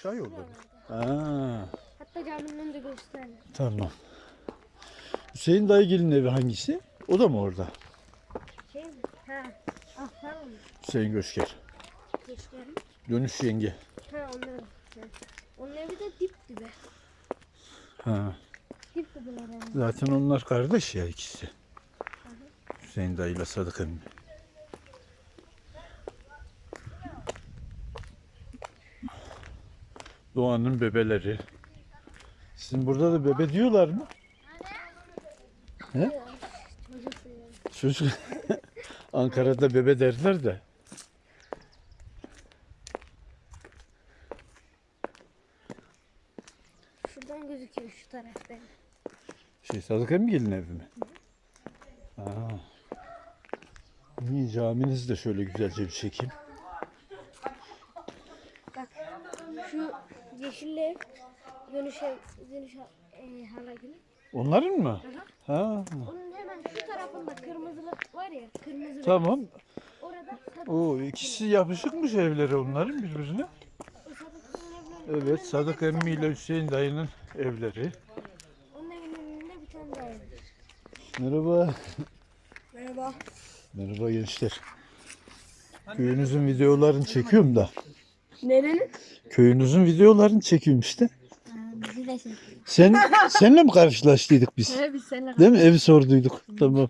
Aşağı yolda. Aa, Hatta caminin önünde gösterdi. tamam. Hüseyin dayıgil'in evi hangisi? O da mı orada? Şey mi? Ha. Ah tamam? Hüseyin Göçker. Gösterim. Dönüş yenge. Ha onların. Ha. Onun evi de dip dibe. Ha. Dip dibeler yani. Zaten onlar kardeş ya ikisi. Hüseyin dayıyla Sadık emmi. Doğan'ın bebeleri. Sizin burada da bebe diyorlar mı? Yani. Çocuk [LAUGHS] Ankara'da bebe derler de. Şuradan gözüküyor şu taraf benim. Şey Sadık Emgil'in evi mi? Aa. İyi caminizi de şöyle güzelce bir çekeyim. Bak şu yeşil ev dönüş e, hala gibi. Onların mı? Ha. Onun hemen şu tarafında kırmızılık var ya kırmızı. Tamam. Orada sadık. O ikisi yapışıkmış evleri onların birbirine. Evet Sadık emmi ile Hüseyin dayının evleri. Onun evinin önünde bir tane daha ev. Merhaba. Merhaba. Merhaba gençler. Köyünüzün videolarını çekiyorum da. Nerenin? Köyünüzün videolarını çekiyorum işte. Bizi de şey. Sen senle mi karşılaştıydık biz? Evet biz seninle Değil mi? Evi sorduyduk. Tamam.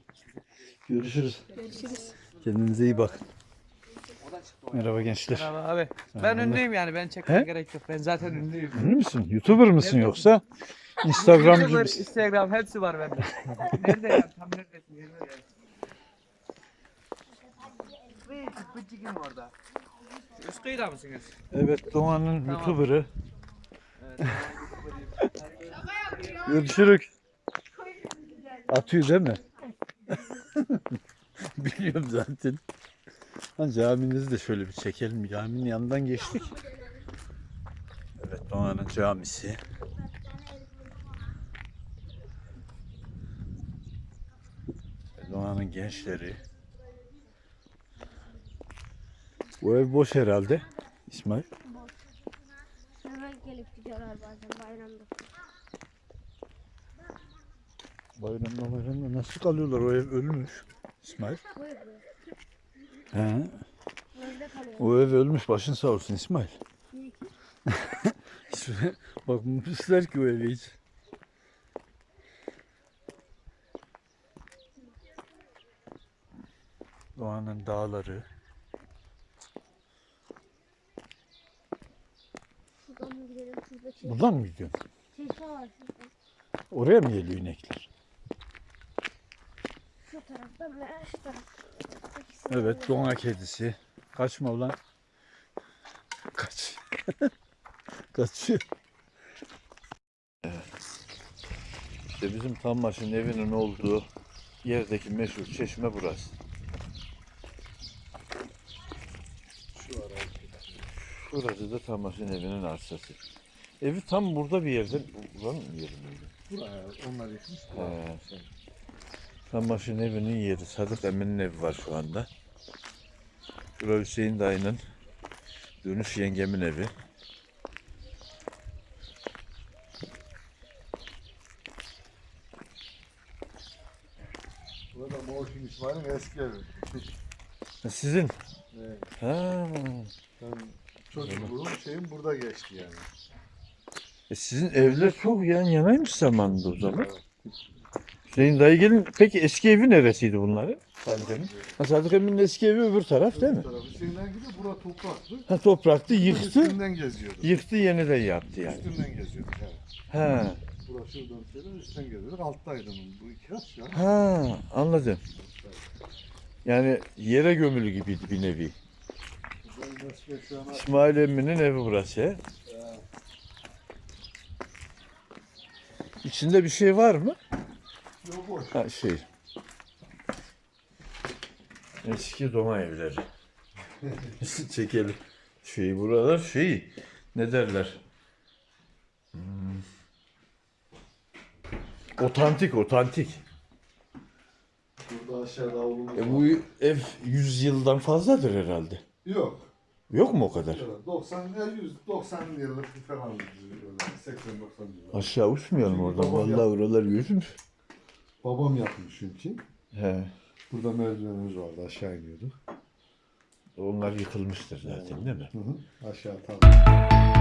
Görüşürüz. görüşürüz. Kendinize iyi bakın. Merhaba gençler. Merhaba abi. Ben Merhaba. ünlüyüm yani ben çekmeye He? gerek yok. Ben zaten ünlüyüm. Ünlü müsün? YouTuber mısın yoksa? Instagramcı YouTuber, mısın? Instagram hepsi var bende. Nerede ya? Tam neredesin? Nerede ya? Bıcık bıcıkım orada. Üst kıyıda mısınız? Evet Doğan'ın Tamam. YouTuber'ı. Evet. Görüşürük. Atıyor değil mi? [LAUGHS] Biliyorum zaten. Ha, caminizi de şöyle bir çekelim. Caminin yanından geçtik. Evet Doğan'ın camisi. Doğan'ın gençleri. Bu ev boş herhalde. İsmail. Hemen gelip gidiyorlar bazen bayramda. Bayramda bayramda nasıl kalıyorlar? O ev ölmüş. İsmail. Bu ev. He. Bu evde kalıyor. O ev ölmüş. Başın sağ olsun İsmail. Niye ki? [LAUGHS] Bakmamışlar ki o eve hiç. Doğanın dağları. Şuradan mı gidelim? Şurada çeşme, Buradan mı gidiyorsun? çeşme var şurada. Oraya mı geliyor inekler? Şu taraftan ve şu taraftan. Evet, doğa kedisi. Kaçma ulan. Kaç. [LAUGHS] Kaçıyor. İşte bizim Tanmaş'ın evinin olduğu yerdeki meşhur çeşme burası. Şurası da Tanmaş'ın evinin arsası. Evi tam burada bir yerde. Buranın mı yeri miydi? Buraya onlar yıkmış. He. Tanmaş'ın evinin yeri. Sadık Emin'in evi var şu anda. Şurada Hüseyin dayının dönüş yengemin evi. Burada Moğuş'un İsmail'in eski evi. Sizin? Evet. Ha. Ben çocukluğum şeyim burada geçti yani. E sizin evler çok yan yanaymış zamanında o zaman. Hüseyin dayı gelin. Peki eski evi neresiydi bunların? Sadık Emin. Ha, Sadık Emin'in eski evi öbür taraf değil mi? Tarafı Hüseyin'den gidiyor. Bura topraktı. Ha topraktı yıktı. Üstünden geziyorduk. Yıktı yeniden yaptı yani. Üstünden geziyorduk. Evet. Ha. Burası şuradan şöyle üstten geziyorduk. Alttaydı onun. Bu iki kat ya. Ha anladım. Yani yere gömülü gibiydi bir nevi. Ben şu an İsmail Emmi'nin evi burası. he? İçinde bir şey var mı? yok boş. Ha şey. Eski Doma evleri. [LAUGHS] Çekelim. Şey buralar şey ne derler? Hmm. Otantik, otantik. Burada aşağıda avlumuz E var. bu ev 100 yıldan fazladır herhalde. Yok. Yok mu o kadar? 90 ya 100 90 yıllık falan 80 90 yıllık. Aşağı uçmayalım oradan. Vallahi yaptı. oralar yüzmüş. Babam yapmış çünkü. He. Burada merdivenimiz vardı aşağı iniyorduk. Onlar yıkılmıştır zaten değil mi? Hı hı. Aşağı tabii.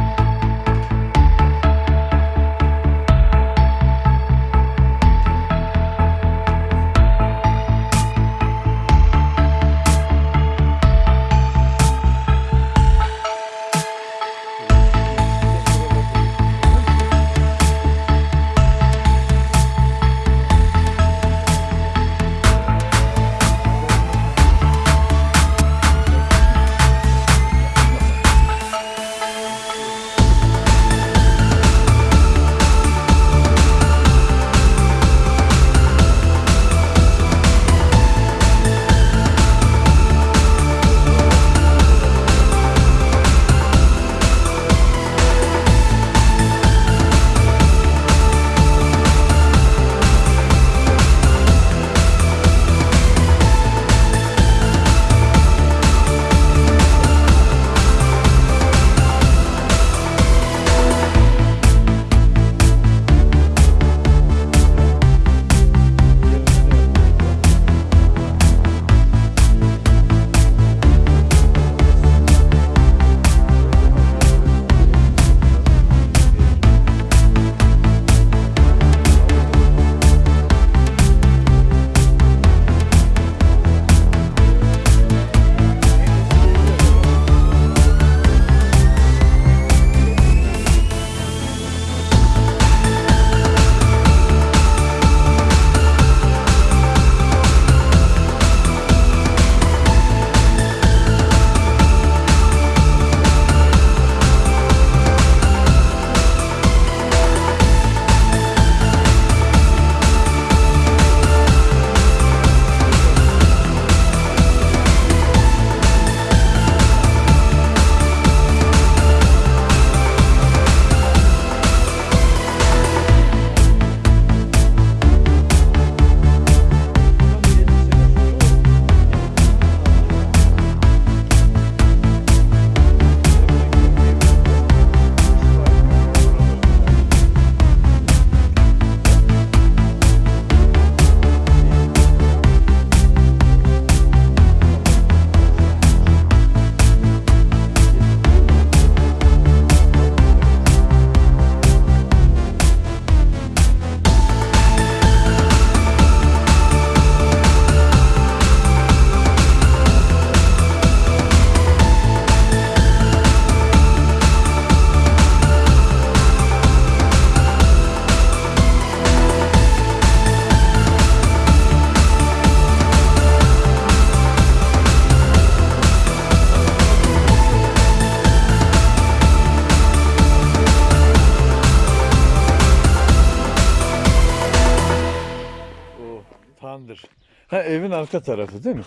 Arka tarafı değil mi?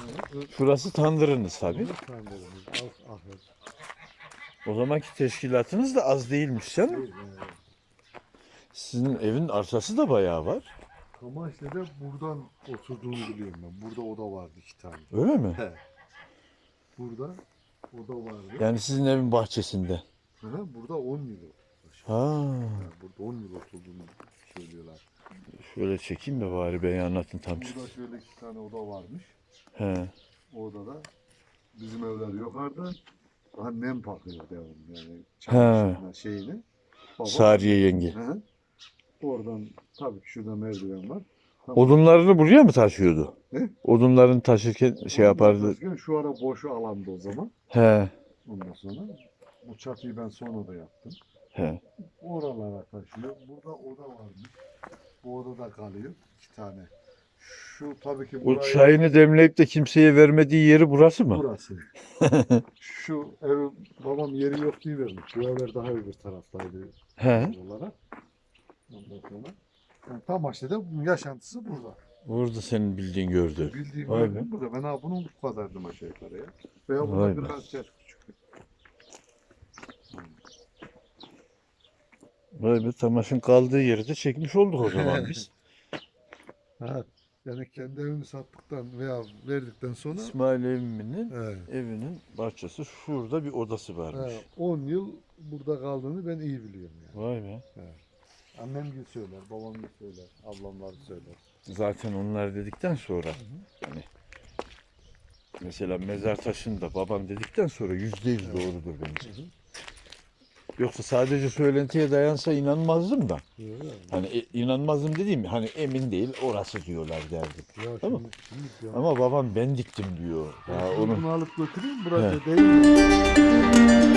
Şurası tandırınız tabii. O zamanki teşkilatınız da az değilmiş canım. Sizin evin arsası da bayağı var. Kamaşlı'da buradan oturduğunu biliyorum ben. Burada oda vardı iki tane. Öyle mi? He. Burada oda vardı. Yani sizin evin bahçesinde. Hı burada 10 yıl. Ha. Ha, burada 10 yıl oturduğunu söylüyorlar. Şöyle çekeyim de bari beni anlatın tam. Burada şöyle iki tane oda varmış. He. O odada bizim evler yukarıda. Annem bakıyor devamlı yani. He. Çamaşırına şeyini. Babam- Sariye yenge. Hı. Oradan tabii ki şurada merdiven var. Odunlarını buraya mı taşıyordu? Ne? Odunlarını taşırken şey yapardı. Başkan Şu ara boşu alandı o zaman. He. Ondan sonra bu çatıyı ben sonra da yaptım. He. Oralara taşıyor. Burada oda varmış. Bu odada kalıyor. iki tane. Şu tabii ki O buraya- çayını demleyip de kimseye vermediği yeri burası mı? Burası. [LAUGHS] Şu ev babam yeri yok diye vermiş. Bu evler daha öbür taraftaydı He. olarak. Ondan sonra. Yani tam aşağıda bunun yaşantısı burada. Burada senin bildiğin gördü. Bildiğim Vay Vay burada. Ben ha bunun bu kadardım aşağı yukarı ya. Veya Vay bundan be. birkaç yaş küçük. Vay be Tamaş'ın kaldığı yeri de çekmiş olduk o zaman biz. Ha, Yani kendi evini sattıktan veya verdikten sonra İsmail Emin'in he, evinin bahçesi şurada bir odası varmış. he, 10 yıl burada kaldığını ben iyi biliyorum yani. Vay be. Annem gibi söyler, babam gibi söyler, ablamlar söyler. Zaten onlar dedikten sonra hani mesela mezar taşında babam dedikten sonra yüzde yüz doğrudur bence. Yoksa sadece söylentiye dayansa inanmazdım da. Hani e, inanmazdım dediğim hani emin değil orası diyorlar derdim. Ya Tamam. şimdi, şimdi ya. Ama babam ben diktim diyor. Ya Ya onu alıp götüreyim burada değil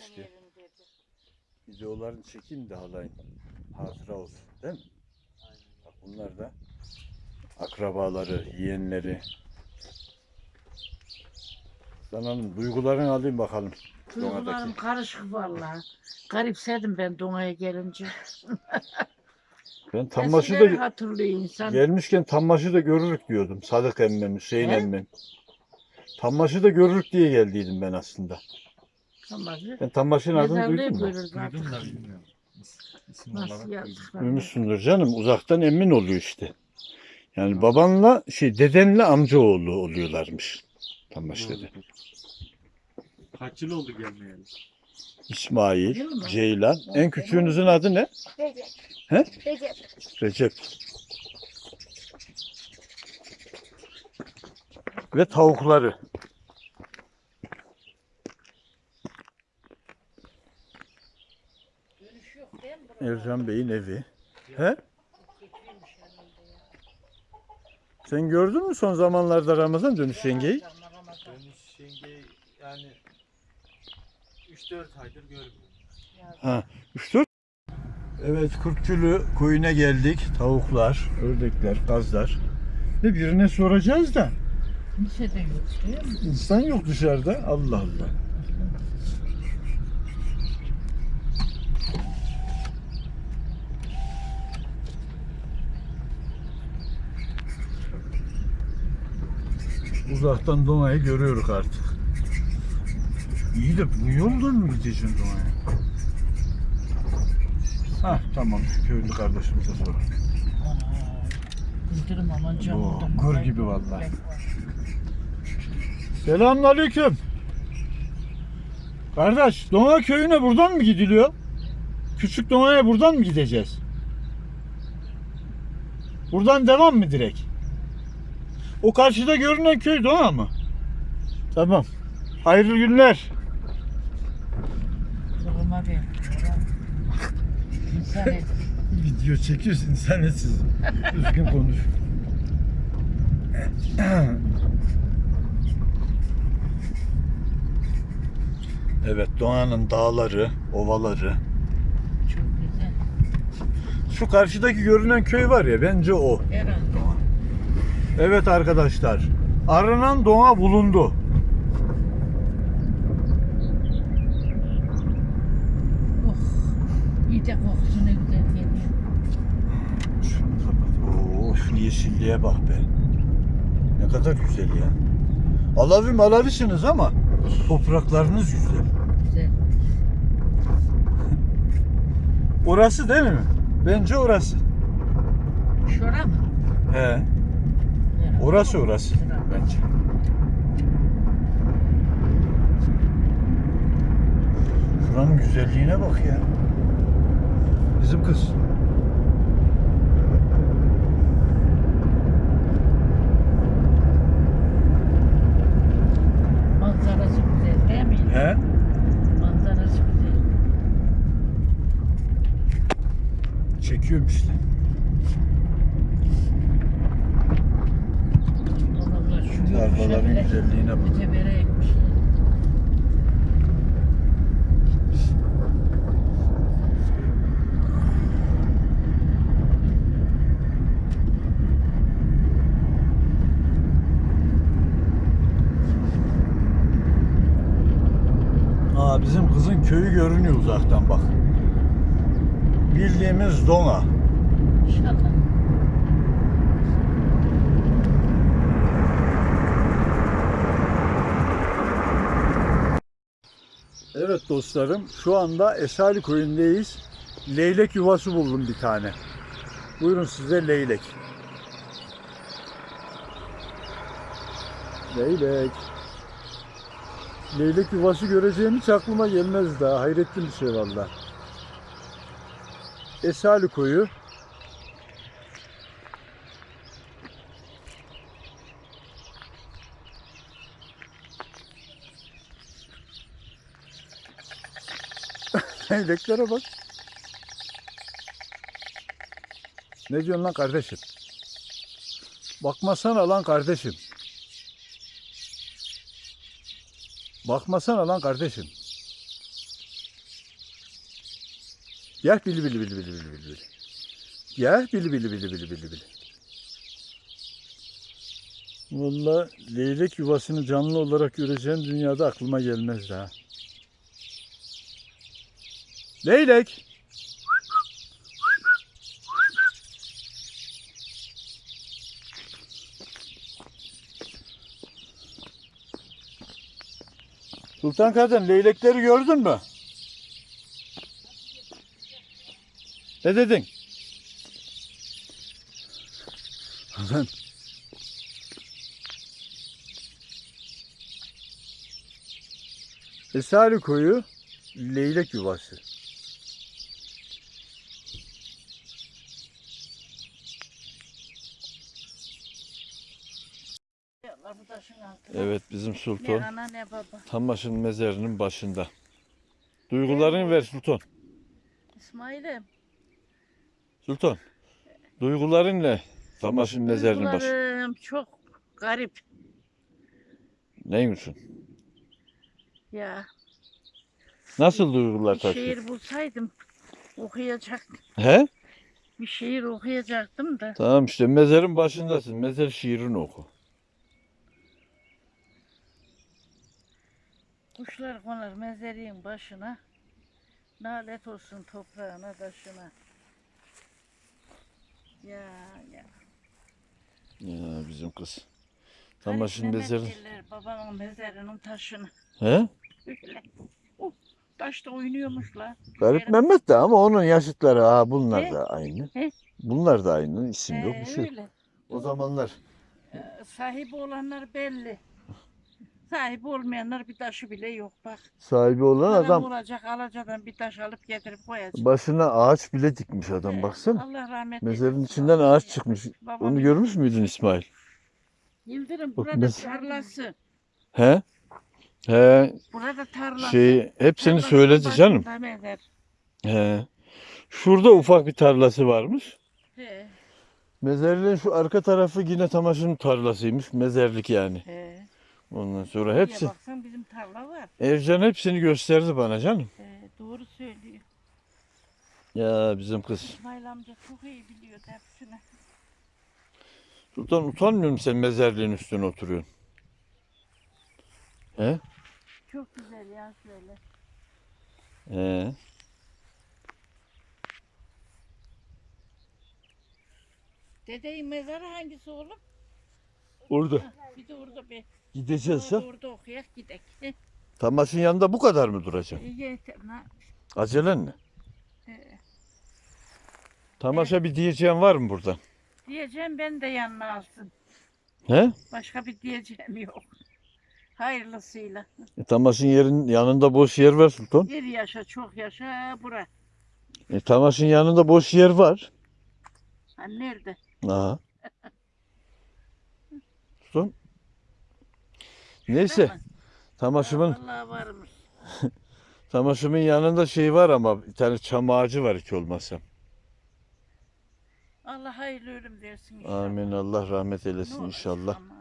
Yerleşti. Videolarını çekeyim de halayın. Hatıra olsun. Değil mi? Bak bunlar da akrabaları, yeğenleri. Sen hanım duygularını alayım bakalım. Duygularım Doğadaki. karışık vallahi. Garipsedim ben Dona'ya gelince. [LAUGHS] Ben Tambaşı Eskileri da hatırlıyor insan. gelmişken Tambaşı da görürük diyordum. Sadık emmem, Hüseyin He? emmem. Tambaşı da görürük diye geldiydim ben aslında. Tamam. Ben Tambaşı'nın adını Mezarlığı duydun mu? görürüz artık. Duydum da bilmiyorum. İs- İsim Nasıl? Duymuşsundur canım. Uzaktan emin oluyor işte. Yani babanla şey dedenle amcaoğlu oluyorlarmış. Tambaşı'da. duydum. Kaç yıl oldu gelmeyeli? İsmail, Biliyor musun? Ceylan. En küçüğünüzün adı ne? Recep. He? Recep. Recep. Ve tavukları. Ercan Bey'in evi. He? Sen gördün mü son zamanlarda Ramazan dönüş yengeyi? Dönüş yenge yani 3-4 aydır görmüyorum. Ha, 3-4. Evet, Kırkçülü koyuna geldik. Tavuklar, ördekler, kazlar. Ve birine soracağız da. Kimse de yok değil mi? İnsan yok dışarıda. Allah Allah. Uzaktan Doğa'yı görüyoruz artık. İyi de bu yoldan mı gideceğim Doğa'ya? Ha tamam köylü kardeşimize sor. Yıldırım aman canım. gır gibi vallahi. Selamünaleyküm. Kardeş, Doğa köyüne buradan mı gidiliyor? Küçük Doğa'ya buradan mı gideceğiz? Buradan devam mı direkt? O karşıda görünen köy Doğa mı? Tamam. Hayırlı günler. Duruma bir. İnsan [LAUGHS] et. Video çekiyorsun sen de siz. Düzgün konuş. Evet Doğan'ın dağları, ovaları. Çok güzel. Şu karşıdaki görünen köy var ya bence o. Herhalde. Evet arkadaşlar. Aranan doğa bulundu. Oh. İyi de kokusu ne güzel geliyor. Şunu kapat. Şu yeşilliğe bak be. Ne kadar güzel ya. Alavi malavisiniz ama topraklarınız güzel. Güzel. Orası değil mi? Bence orası. Şura mı? He. Orası orası. Bence. Şuranın güzelliğine bak ya. Bizim kız. Manzarası güzel değil mi? He? Manzarası güzel. Çekiyorum işte. Onlarla şu Tarlaların güzelliğine bak. Aa bizim kızın köyü görünüyor uzaktan bak. Bildiğimiz Dona. İnşallah. Evet dostlarım şu anda Esali köyündeyiz. Leylek yuvası buldum bir tane. Buyurun size leylek. Leylek. Leylek yuvası göreceğim hiç aklıma gelmez daha. Hayretli bir şey valla. Esali koyu. Leyleklere bak. Ne diyorsun lan kardeşim? Bakmasana lan kardeşim. Bakmasana lan kardeşim. Gel bili bili bili bili bili bili. Gel bili bili bili bili bili bili. Valla leylek yuvasını canlı olarak göreceğim dünyada aklıma gelmez daha. Leylek. Sultan Kadın leylekleri gördün mü? Ne dedin? Lan. Esari koyu leylek yuvası. Allah bu taşın altına. Evet bizim Ne Sultan ana ne baba. Tamış'ın mezarının başında. Duygularını ver Sultan. İsmail'im. Sultan. Duyguların ne? Tamış'ın mezarının başı. Duygularım çok garip. Neymişsin? Ya Nasıl duygular bir taşıyor? şiir bulsaydım okuyacaktım. He? Bir şiir okuyacaktım da. Tamam işte mezarın başındasın. Mezar şiirini oku. Kuşlar konar mezarın başına. Nalet olsun toprağına taşına. Ya ya. Ya bizim kız. Tamas'ın Garip mezarı. Babamın mezarının taşını. He? Öyle. Uh, taşta oynuyormuş la. Garip Mehmet de ama onun yaşıtları ha bunlar He? da aynı. He? Bunlar da aynı. isim yok Ee, bir şey. yok. öyle. O zamanlar Ee, sahibi olanlar belli. Sahibi olmayanlar bir taşı bile yok bak. sahibi olan Adam, adam olacak alacadan bir taş alıp getirip koyacak. başına ağaç bile dikmiş adam baksana. Allah rahmet Mezarın içinden ağaç çıkmış. Babam Onu görmüş müydün İsmail? Yıldırım Bak, burada mez- tarlası. He? He, Burada tarlası. şey hepsini Tarlasının söyledi canım. başında mezar. He. Şurada ufak bir tarlası varmış. He, Mezarlığın şu arka tarafı yine Tamas'ın tarlasıymış. Mezarlık yani. he. Ondan sonra Buraya hepsi. baksan bizim tarla var. Ercan hepsini gösterdi bana canım. He, doğru söylüyor. Ya bizim kız. İsmail amca çok iyi biliyor hepsini. Sultan utanmıyor musun sen mezarlığın üstüne oturuyorsun? He? Çok güzel ya şöyle. He. Dedeyin mezarı hangisi oğlum? Orada. Bir de orada bir. Gideceğiz ha. Orada, okuyak gidek. He, [LAUGHS] Tamas'ın yanında bu kadar mı duracaksın? iyi yeter. Acelen ne? Tamas'a bir diyeceğin var mı buradan? Diyeceğim ben de yanına alsın. He? Başka bir diyeceğim yok. Hayırlısıyla. E, Tamas'ın yerin yanında boş yer var Sultan. Bir yaşa çok yaşa bura. E, Tamas'ın yanında boş yer var. Ha, nerede? Aha. [LAUGHS] Sultan. Neyse. Tamam. Tamas'ımın Vallahi varmış. [LAUGHS] Tamas'ımın yanında şey var ama bir tane çam ağacı var hiç olmazsa. Allah hayırlı ölüm versin inşallah. Amin. Allah rahmet Ne eylesin olacak inşallah. ama.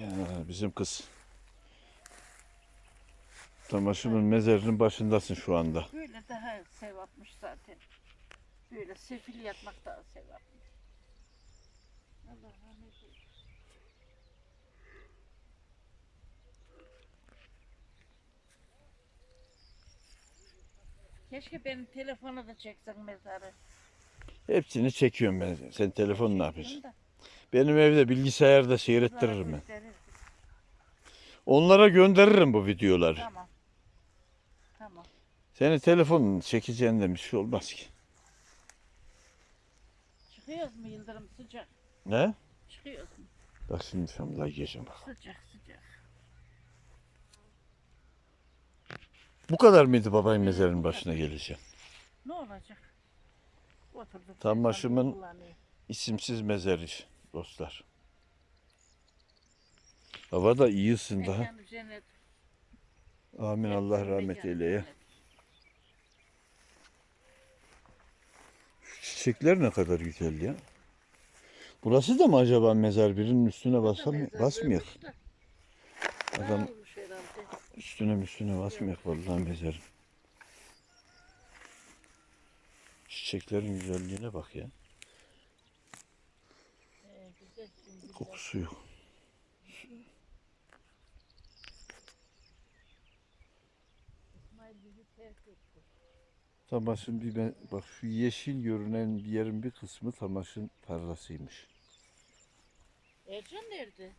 Ya bizim kız. Tamas'ımın mezarının başındasın şu anda. Böyle daha sevapmış zaten. Böyle sefil yatmak daha sevapmış. Allah rahmet eylesin. Keşke benim telefona da çeksen mezarı. Hepsini çekiyorum ben. Sen telefon ne yapıyorsun? Da, Benim evde bilgisayarda seyrettiririm ben. Onlara gönderirim bu videoları. Tamam. Tamam. Senin telefonun çekeceğinden bir şey olmaz ki. Çıkıyoruz mu Yıldırım sıcak? Ne? Çıkıyoruz mu? Bak şimdi şamla geçeceğim bak. Sıcak sıcak. Bu kadar mıydı babayın mezarının başına geleceğim? Ne olacak? Oturduk. Tam başımın-. İsimsiz mezarı dostlar. Hava da iyi ısındı ha. Amin Allah rahmet eyle ya. cennet. Şu çiçekler ne kadar güzel ya. Burası da mı acaba mezar birinin üstüne basam basmıyor. Adam. Üstüne üstüne basmıyor vallahi mezarın. Çiçeklerin güzelliğine bak ya. Kokusu yok. Tamasın bir ben, bak şu yeşil görünen bir yerin bir kısmı Tamas'ın tarlasıymış. Ercan nerede?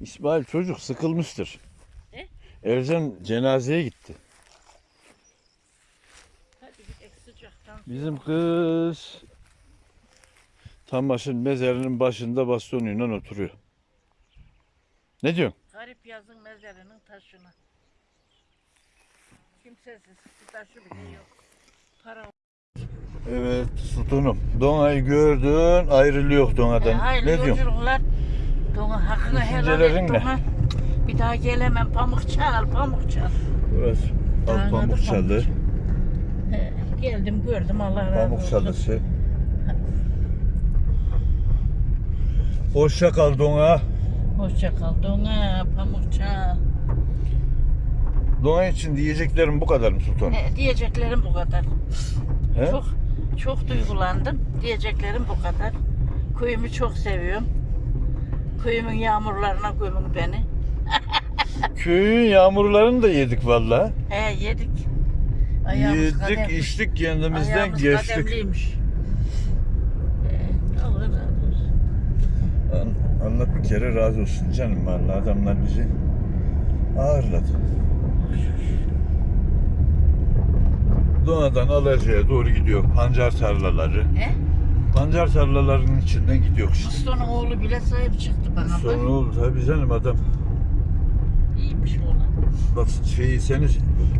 İsmail çocuk sıkılmıştır. Ne? Ercan cenazeye gitti. Bizim kız Tamas'ın mezarının başında bastonuyla oturuyor. Ne diyorsun? Garip yazın mezarının taşına. Kimsesiz bir taşı bile yok. Para Evet sultanım. Dona'yı gördün ayrılıyor Dona'dan. E, hayırlı ne diyorsun? yolculuklar. Dona hakkını helal Düşüncelerin et ne? Dona. Bir daha gelemem. Pamuk çal, pamuk çal. Burası Anladım, Alpamukçalı. He, geldim gördüm Allah razı Pamuk olsun. çalısı. Hoşça kal Dona. Hoşça kal Dona, pamuk çal. Dona için diyeceklerim bu kadar mı sultanım? He, diyeceklerim bu kadar. He? Çok çok duygulandım. Diyeceklerim bu kadar. Köyümü çok seviyorum. Köyümün yağmurlarına gömün beni. Köyün yağmurlarını da yedik valla. He yedik. Ayağımız Yedik, kadem- içtik kendimizden ayağımız geçtik. kademliymiş. He, Allah razı olsun. Allah bir kere razı olsun canım. Vallahi adamlar bizi ağırladı. Doğadan Alaca'ya doğru gidiyor. Pancar tarlaları. He? Pancar tarlalarının içinden gidiyor. Muslu'nun oğlu bile sahip çıktı bana. Sonra oldu tabii canım adam. İyiymiş oğlan. Bak şeyi seni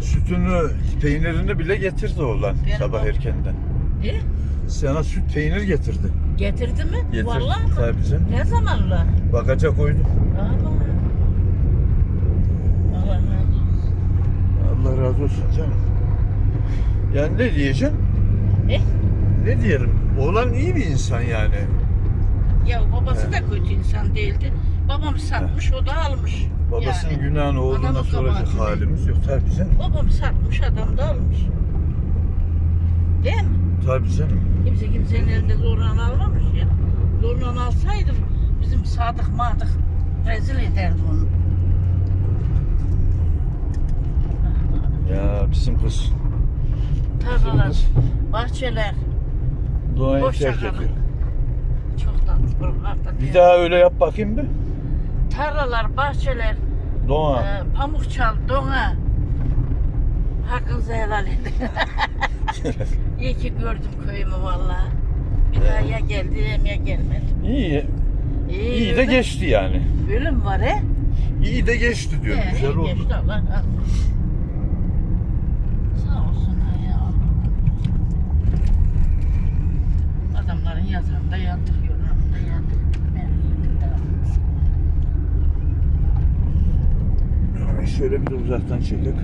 sütünü, peynirini bile getirdi oğlan Benim sabah oğlum. erkenden. E? Sana süt peynir getirdi. Getirdi mi? Getirdi Vallahi mi? tabii canım. Ne zamanla? Bagaca koydu. Ama. Allah razı olsun. Allah razı olsun canım. Yani ne diyeceğim? E? Ne diyelim? Oğlan iyi bir insan yani. Ya babası da kötü insan değildi. Babam satmış, o da almış. Babasının Yani. günahını oğluna soracak halimiz yok. Tabii canım. Babam satmış, adam da almış. Değil mi? Tabii canım. Kimse kimsenin elinde zorla almamış ya. Zorla alsaydı bizim sadık madık rezil ederdi onu. Ya bizim kız Tarlalar, bahçeler doğayı terk ediyor. çok tatlı buralarda. Bir daha öyle yap bakayım bir. Tarlalar, bahçeler, Doğa. e, pamuk çal, dona. Hakkınızı helal edin. [LAUGHS] İyi ki gördüm köyümü vallahi. Bir daha ya geldim ya gelmedim. İyi. İyi, İyi de ölüm- geçti yani. Ölüm var he. İyi de geçti diyorum. Ee, Güzel iyi oldu. geçti Allah razı olsun. Sağ olsunlar ya. Adamların yatağında yattık, Şöyle bir uzaktan çekek.